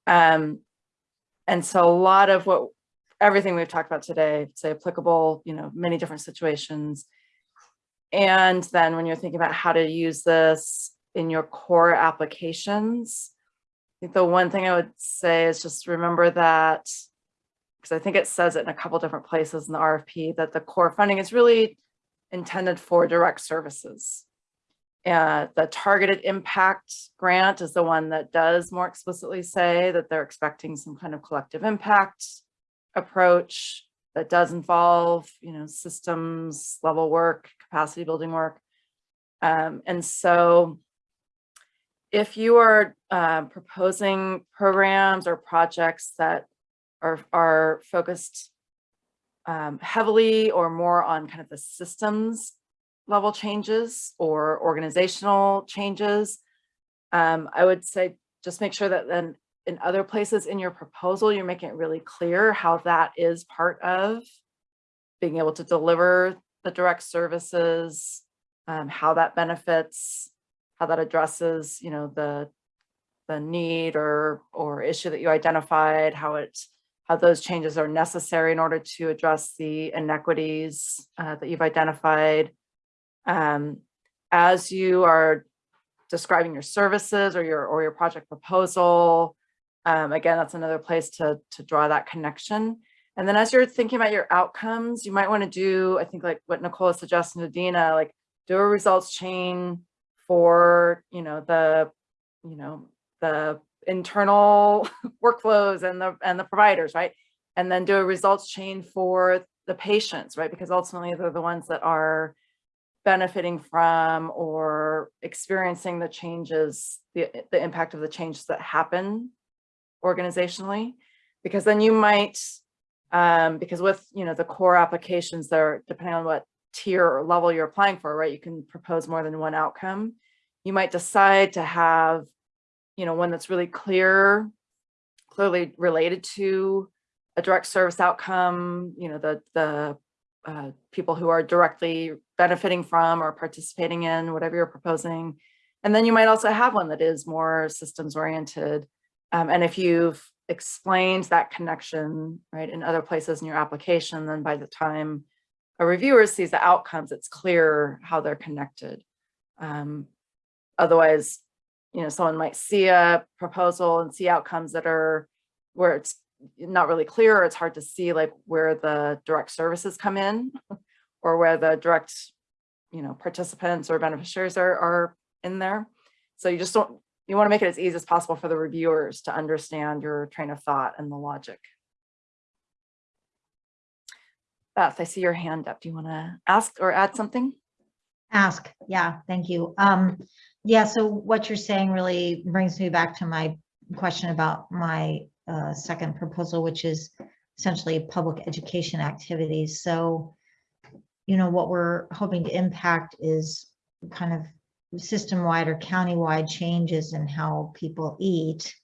B: Um, and so a lot of what everything we've talked about today, say applicable, you know, many different situations. And then when you're thinking about how to use this in your core applications, I think the one thing I would say is just remember that because I think it says it in a couple different places in the RFP that the core funding is really intended for direct services. Uh, the targeted impact grant is the one that does more explicitly say that they're expecting some kind of collective impact approach that does involve, you know, systems level work, capacity building work. Um, and so if you are uh, proposing programs or projects that are, are focused um, heavily or more on kind of the systems level changes or organizational changes, um, I would say just make sure that then in other places in your proposal, you're making it really clear how that is part of being able to deliver the direct services, um, how that benefits, how that addresses, you know, the the need or or issue that you identified, how it how those changes are necessary in order to address the inequities uh, that you've identified. Um, as you are describing your services or your or your project proposal, um, again, that's another place to to draw that connection. And then as you're thinking about your outcomes, you might want to do, I think like what Nicole is suggesting to Dina, like do a results chain for, you know, the, you know, the internal workflows and the and the providers, right? And then do a results chain for the patients, right? Because ultimately they're the ones that are benefiting from or experiencing the changes, the, the impact of the changes that happen organizationally. Because then you might, um, because with, you know, the core applications there, depending on what tier or level you're applying for, right? You can propose more than one outcome. You might decide to have, you know, one that's really clear, clearly related to a direct service outcome, you know, the, the uh, people who are directly benefiting from or participating in whatever you're proposing. And then you might also have one that is more systems oriented. Um, and if you've explained that connection, right, in other places in your application, then by the time a reviewer sees the outcomes, it's clear how they're connected. Um, otherwise, you know, someone might see a proposal and see outcomes that are where it's not really clear, or it's hard to see like where the direct services come in or where the direct, you know, participants or beneficiaries are, are in there. So you just don't, you want to make it as easy as possible for the reviewers to understand your train of thought and the logic. Beth, I see your hand up. Do you want to ask or add something?
C: Ask, yeah, thank you. Um, yeah, so what you're saying really brings me back to my question about my uh, second proposal, which is essentially public education activities. So, you know, what we're hoping to impact is kind of system-wide or county-wide changes in how people eat.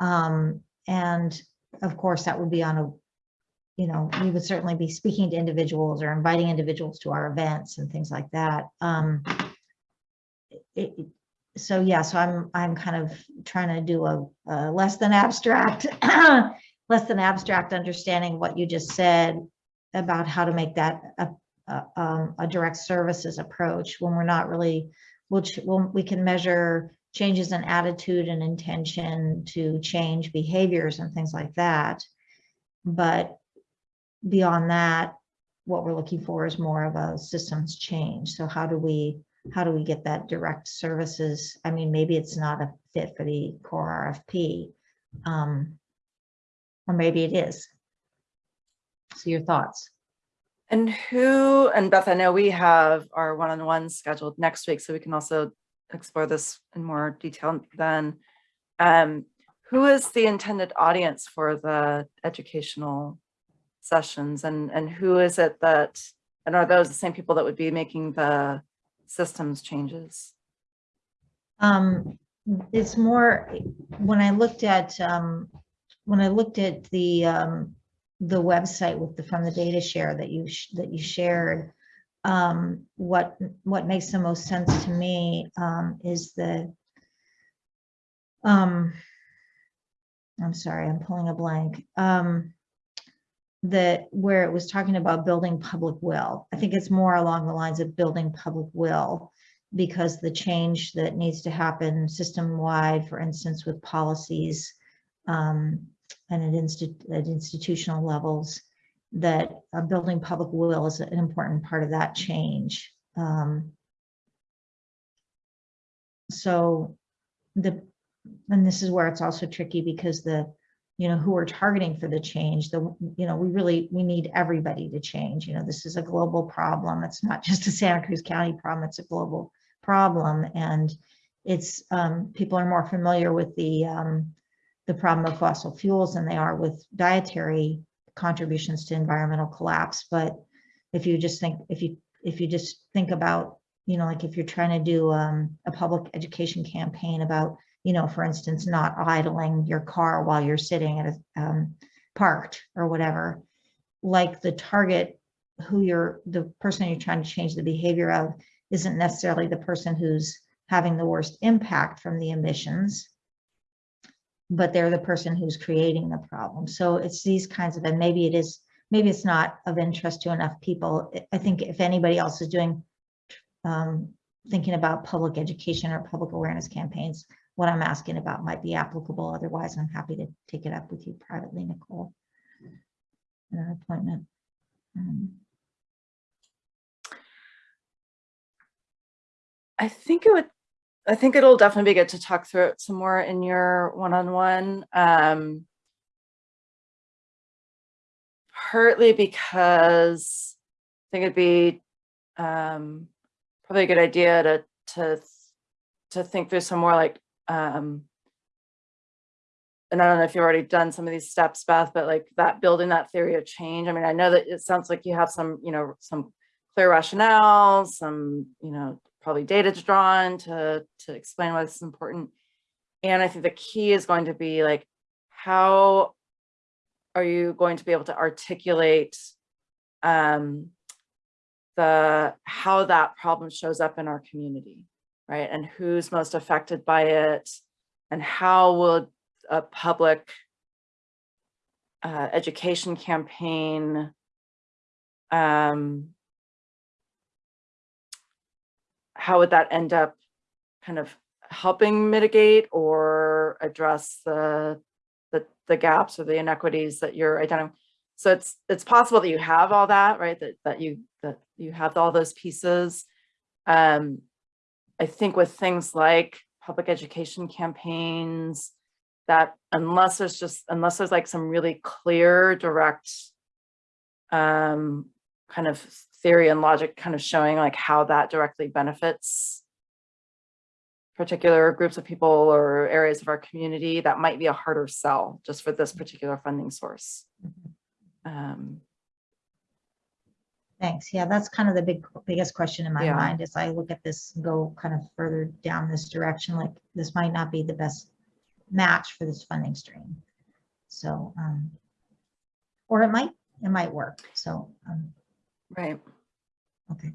C: Um, and of course, that would be on a you know, we would certainly be speaking to individuals or inviting individuals to our events and things like that. Um, so yeah, so I'm, I'm kind of trying to do a, a less than abstract, less than abstract understanding what you just said about how to make that a, a, um, a direct services approach when we're not really, which, when we can measure changes in attitude and intention to change behaviors and things like that. But beyond that, what we're looking for is more of a systems change. So how do we, how do we get that direct services? I mean, maybe it's not a fit for the core RFP. Um, or maybe it is. So your thoughts?
B: And who, and Beth, I know we have our one-on-one scheduled next week, so we can also explore this in more detail then. Um, who is the intended audience for the educational sessions and, and who is it that, and are those the same people that would be making the systems changes?
C: Um, it's more, when I looked at, um, when I looked at the, um, the website with the, from the DataShare that you, that you shared, um, what, what makes the most sense to me, um, is the, um, I'm sorry, I'm pulling a blank. Um, that where it was talking about building public will. I think it's more along the lines of building public will because the change that needs to happen system wide, for instance, with policies, um, and at instit- at institutional levels, that uh, building public will is an important part of that change. Um, So the, and this is where it's also tricky because the, you know, who we're targeting for the change, the, you know, we really, we need everybody to change. You know, this is a global problem. It's not just a Santa Cruz County problem, it's a global problem. And it's, um, people are more familiar with the, um, the problem of fossil fuels than they are with dietary contributions to environmental collapse. But if you just think, if you, if you just think about, you know, like if you're trying to do, um, a public education campaign about, you know, for instance, not idling your car while you're sitting at a, um, parked or whatever, like the target, who you're, the person you're trying to change the behavior of isn't necessarily the person who's having the worst impact from the emissions, but they're the person who's creating the problem. So it's these kinds of, and maybe it is, maybe it's not of interest to enough people. I- think if anybody else is doing, um, thinking about public education or public awareness campaigns, what I'm asking about might be applicable. Otherwise, I'm happy to take it up with you privately, Nicole. In an appointment. Um,
B: I think it would, I think it'll definitely be good to talk through it some more in your one-on-one. Um, partly because I think it'd be um, probably a good idea to to to think through some more like um, and I don't know if you've already done some of these steps, Beth, but like that building that theory of change. I mean, I know that it sounds like you have some, you know, some clear rationale, some, you know, probably data to draw on to, to explain why this is important. And I think the key is going to be like, how are you going to be able to articulate um, the, how that problem shows up in our community, right? And who's most affected by it and how will a public uh, education campaign um, how would that end up kind of helping mitigate or address the, the, the gaps or the inequities that you're identifying? So it's, it's possible that you have all that, right? That, that you, that you have all those pieces. Um, I think with things like public education campaigns, that unless there's just, unless there's like some really clear, direct um, kind of theory and logic kind of showing like how that directly benefits particular groups of people or areas of our community, that might be a harder sell just for this particular funding source. Um,
C: Thanks. Yeah, that's kind of the big, biggest question in my
B: Yeah.
C: mind as I look at this and go kind of further down this direction, like this might not be the best match for this funding stream. So, um, or it might, it might work. So, um,
B: right,
C: okay.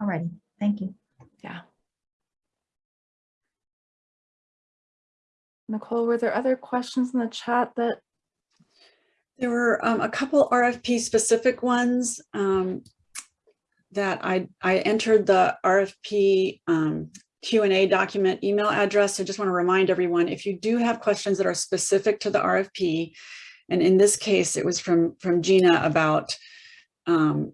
C: All righty. Thank you.
B: yeah. Nicole, were there other questions in the chat that,
A: There were um, a couple RFP specific ones um, that I, I entered the RFP um, Q and A document email address. So just want to remind everyone, if you do have questions that are specific to the RFP, and in this case, it was from, from Gina about um,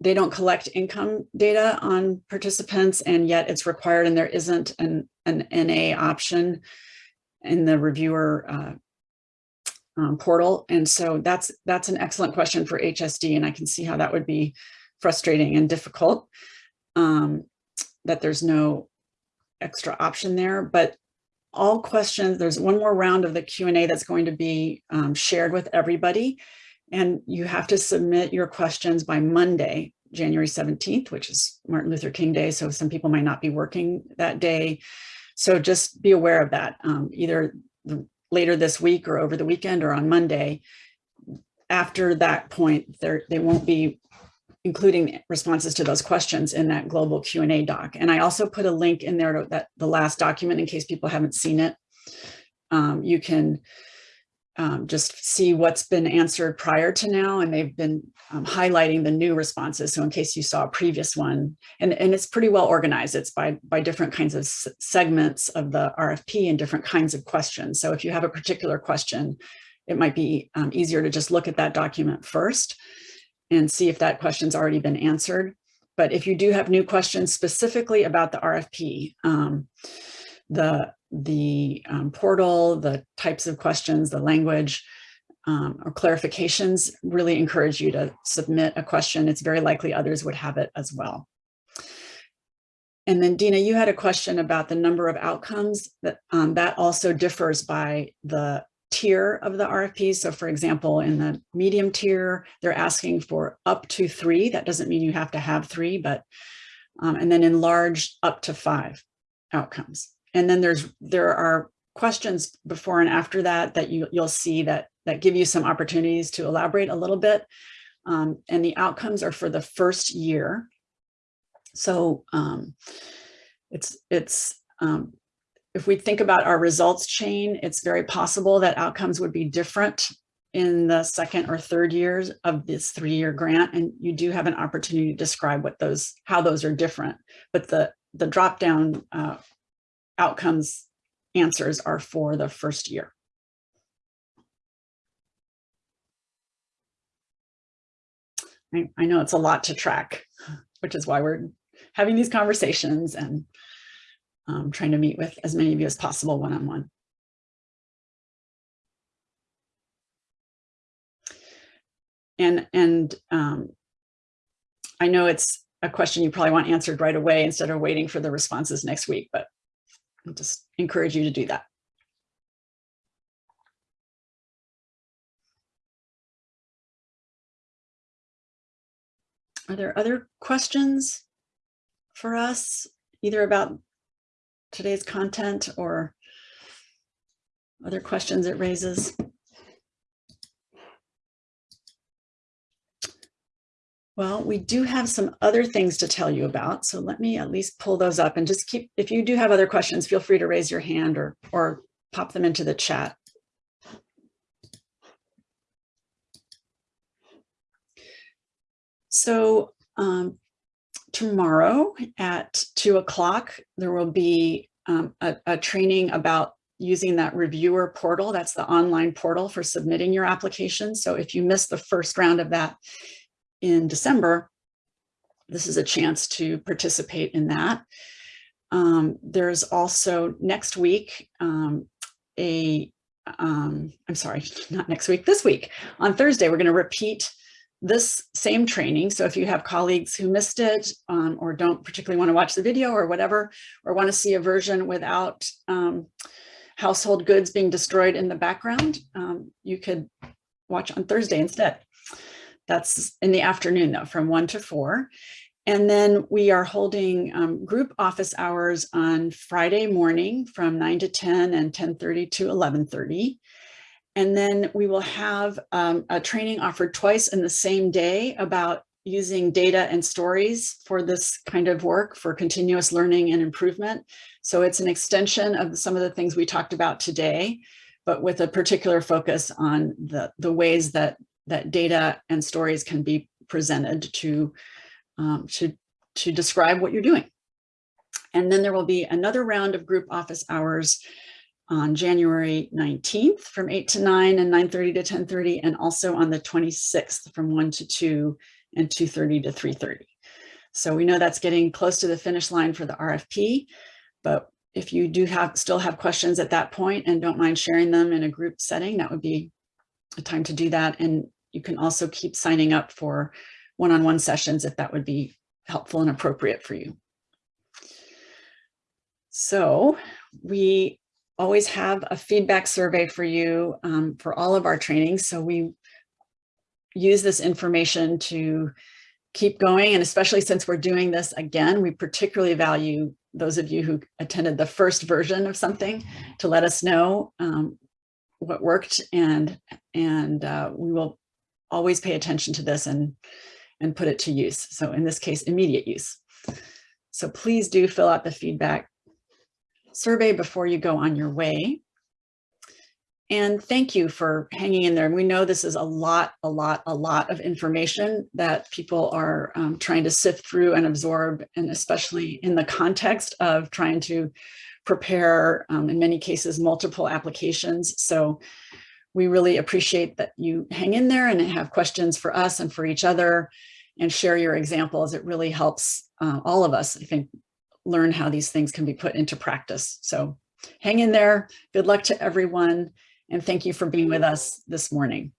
A: they don't collect income data on participants and yet it's required and there isn't an, an NA option in the reviewer uh, um, portal. And so that's that's an excellent question for HSD, and I can see how that would be frustrating and difficult um, that there's no extra option there. But all questions, there's one more round of the Q&A that's going to be um, shared with everybody. And you have to submit your questions by Monday, January 17th, which is Martin Luther King Day. So some people might not be working that day. So just be aware of that. Um, either the later this week or over the weekend or on Monday. After that point, they won't be including responses to those questions in that global Q&A doc. And I also put a link in there to that the last document in case people haven't seen it. Um, you can um, just see what's been answered prior to now, and they've been um, highlighting the new responses. So in case you saw a previous one, and, and it's pretty well organized. It's by, by different kinds of segments of the RFP and different kinds of questions. So if you have a particular question, it might be um, easier to just look at that document first and see if that question's already been answered. But if you do have new questions specifically about the RFP, um, the, the um, portal, the types of questions, the language, um, or clarifications, really encourage you to submit a question. It's very likely others would have it as well. And then Dina, you had a question about the number of outcomes that um, that also differs by the tier of the RFP. So for example, in the medium tier, they're asking for up to three. That doesn't mean you have to have three, but um, and then in large up to five outcomes. And then there's there are questions before and after that that you you'll see that that give you some opportunities to elaborate a little bit. Um, and the outcomes are for the first year. So um, it's it's um, if we think about our results chain, it's very possible that outcomes would be different in the second or third years of this three-year grant. And you do have an opportunity to describe what those, how those are different. But the, the drop-down uh, outcomes answers are for the first year. I, I know it's a lot to track, which is why we're having these conversations and um, trying to meet with as many of you as possible one-on-one. And, and um, I know it's a question you probably want answered right away instead of waiting for the responses next week, but I'll just encourage you to do that. Are there other questions for us, either about today's content or other questions it raises? Well, we do have some other things to tell you about, so let me at least pull those up and just keep, if you do have other questions, feel free to raise your hand or, or pop them into the chat. So um, tomorrow at two o'clock, there will be um, a, a training about using that reviewer portal. That's the online portal for submitting your application. So if you missed the first round of that in December, this is a chance to participate in that. Um, there's also next week um, a, um, I'm sorry, not next week, this week. On Thursday, we're going to repeat this same training. So if you have colleagues who missed it um, or don't particularly want to watch the video or whatever, or want to see a version without um, household goods being destroyed in the background, um, you could watch on Thursday instead. That's in the afternoon though, from one to four. And then we are holding um, group office hours on Friday morning from 9 to 10 and 10.30 to 11.30. And then we will have um, a training offered twice in the same day about using data and stories for this kind of work for continuous learning and improvement. So it's an extension of some of the things we talked about today, but with a particular focus on the, the ways that, that data and stories can be presented to, um, to, to describe what you're doing. And then there will be another round of group office hours on January 19th from 8 to 9 and 9.30 to 10.30 and also on the 26th from 1 to 2 and 2.30 to 3.30. So we know that's getting close to the finish line for the RFP, but if you do have still have questions at that point and don't mind sharing them in a group setting, that would be a time to do that. And you can also keep signing up for one-on-one -on -one sessions if that would be helpful and appropriate for you. So we always have a feedback survey for you um, for all of our trainings. So we use this information to keep going. And especially since we're doing this again, we particularly value those of you who attended the first version of something to let us know um, what worked and and uh, we will always pay attention to this and and put it to use. So in this case, immediate use. So please do fill out the feedback survey before you go on your way. And thank you for hanging in there. And we know this is a lot, a lot, a lot of information that people are um, trying to sift through and absorb, and especially in the context of trying to prepare, um, in many cases, multiple applications. So we really appreciate that you hang in there and have questions for us and for each other and share your examples. It really helps uh, all of us, I think, learn how these things can be put into practice. So hang in there. Good luck to everyone. And thank you for being with us this morning.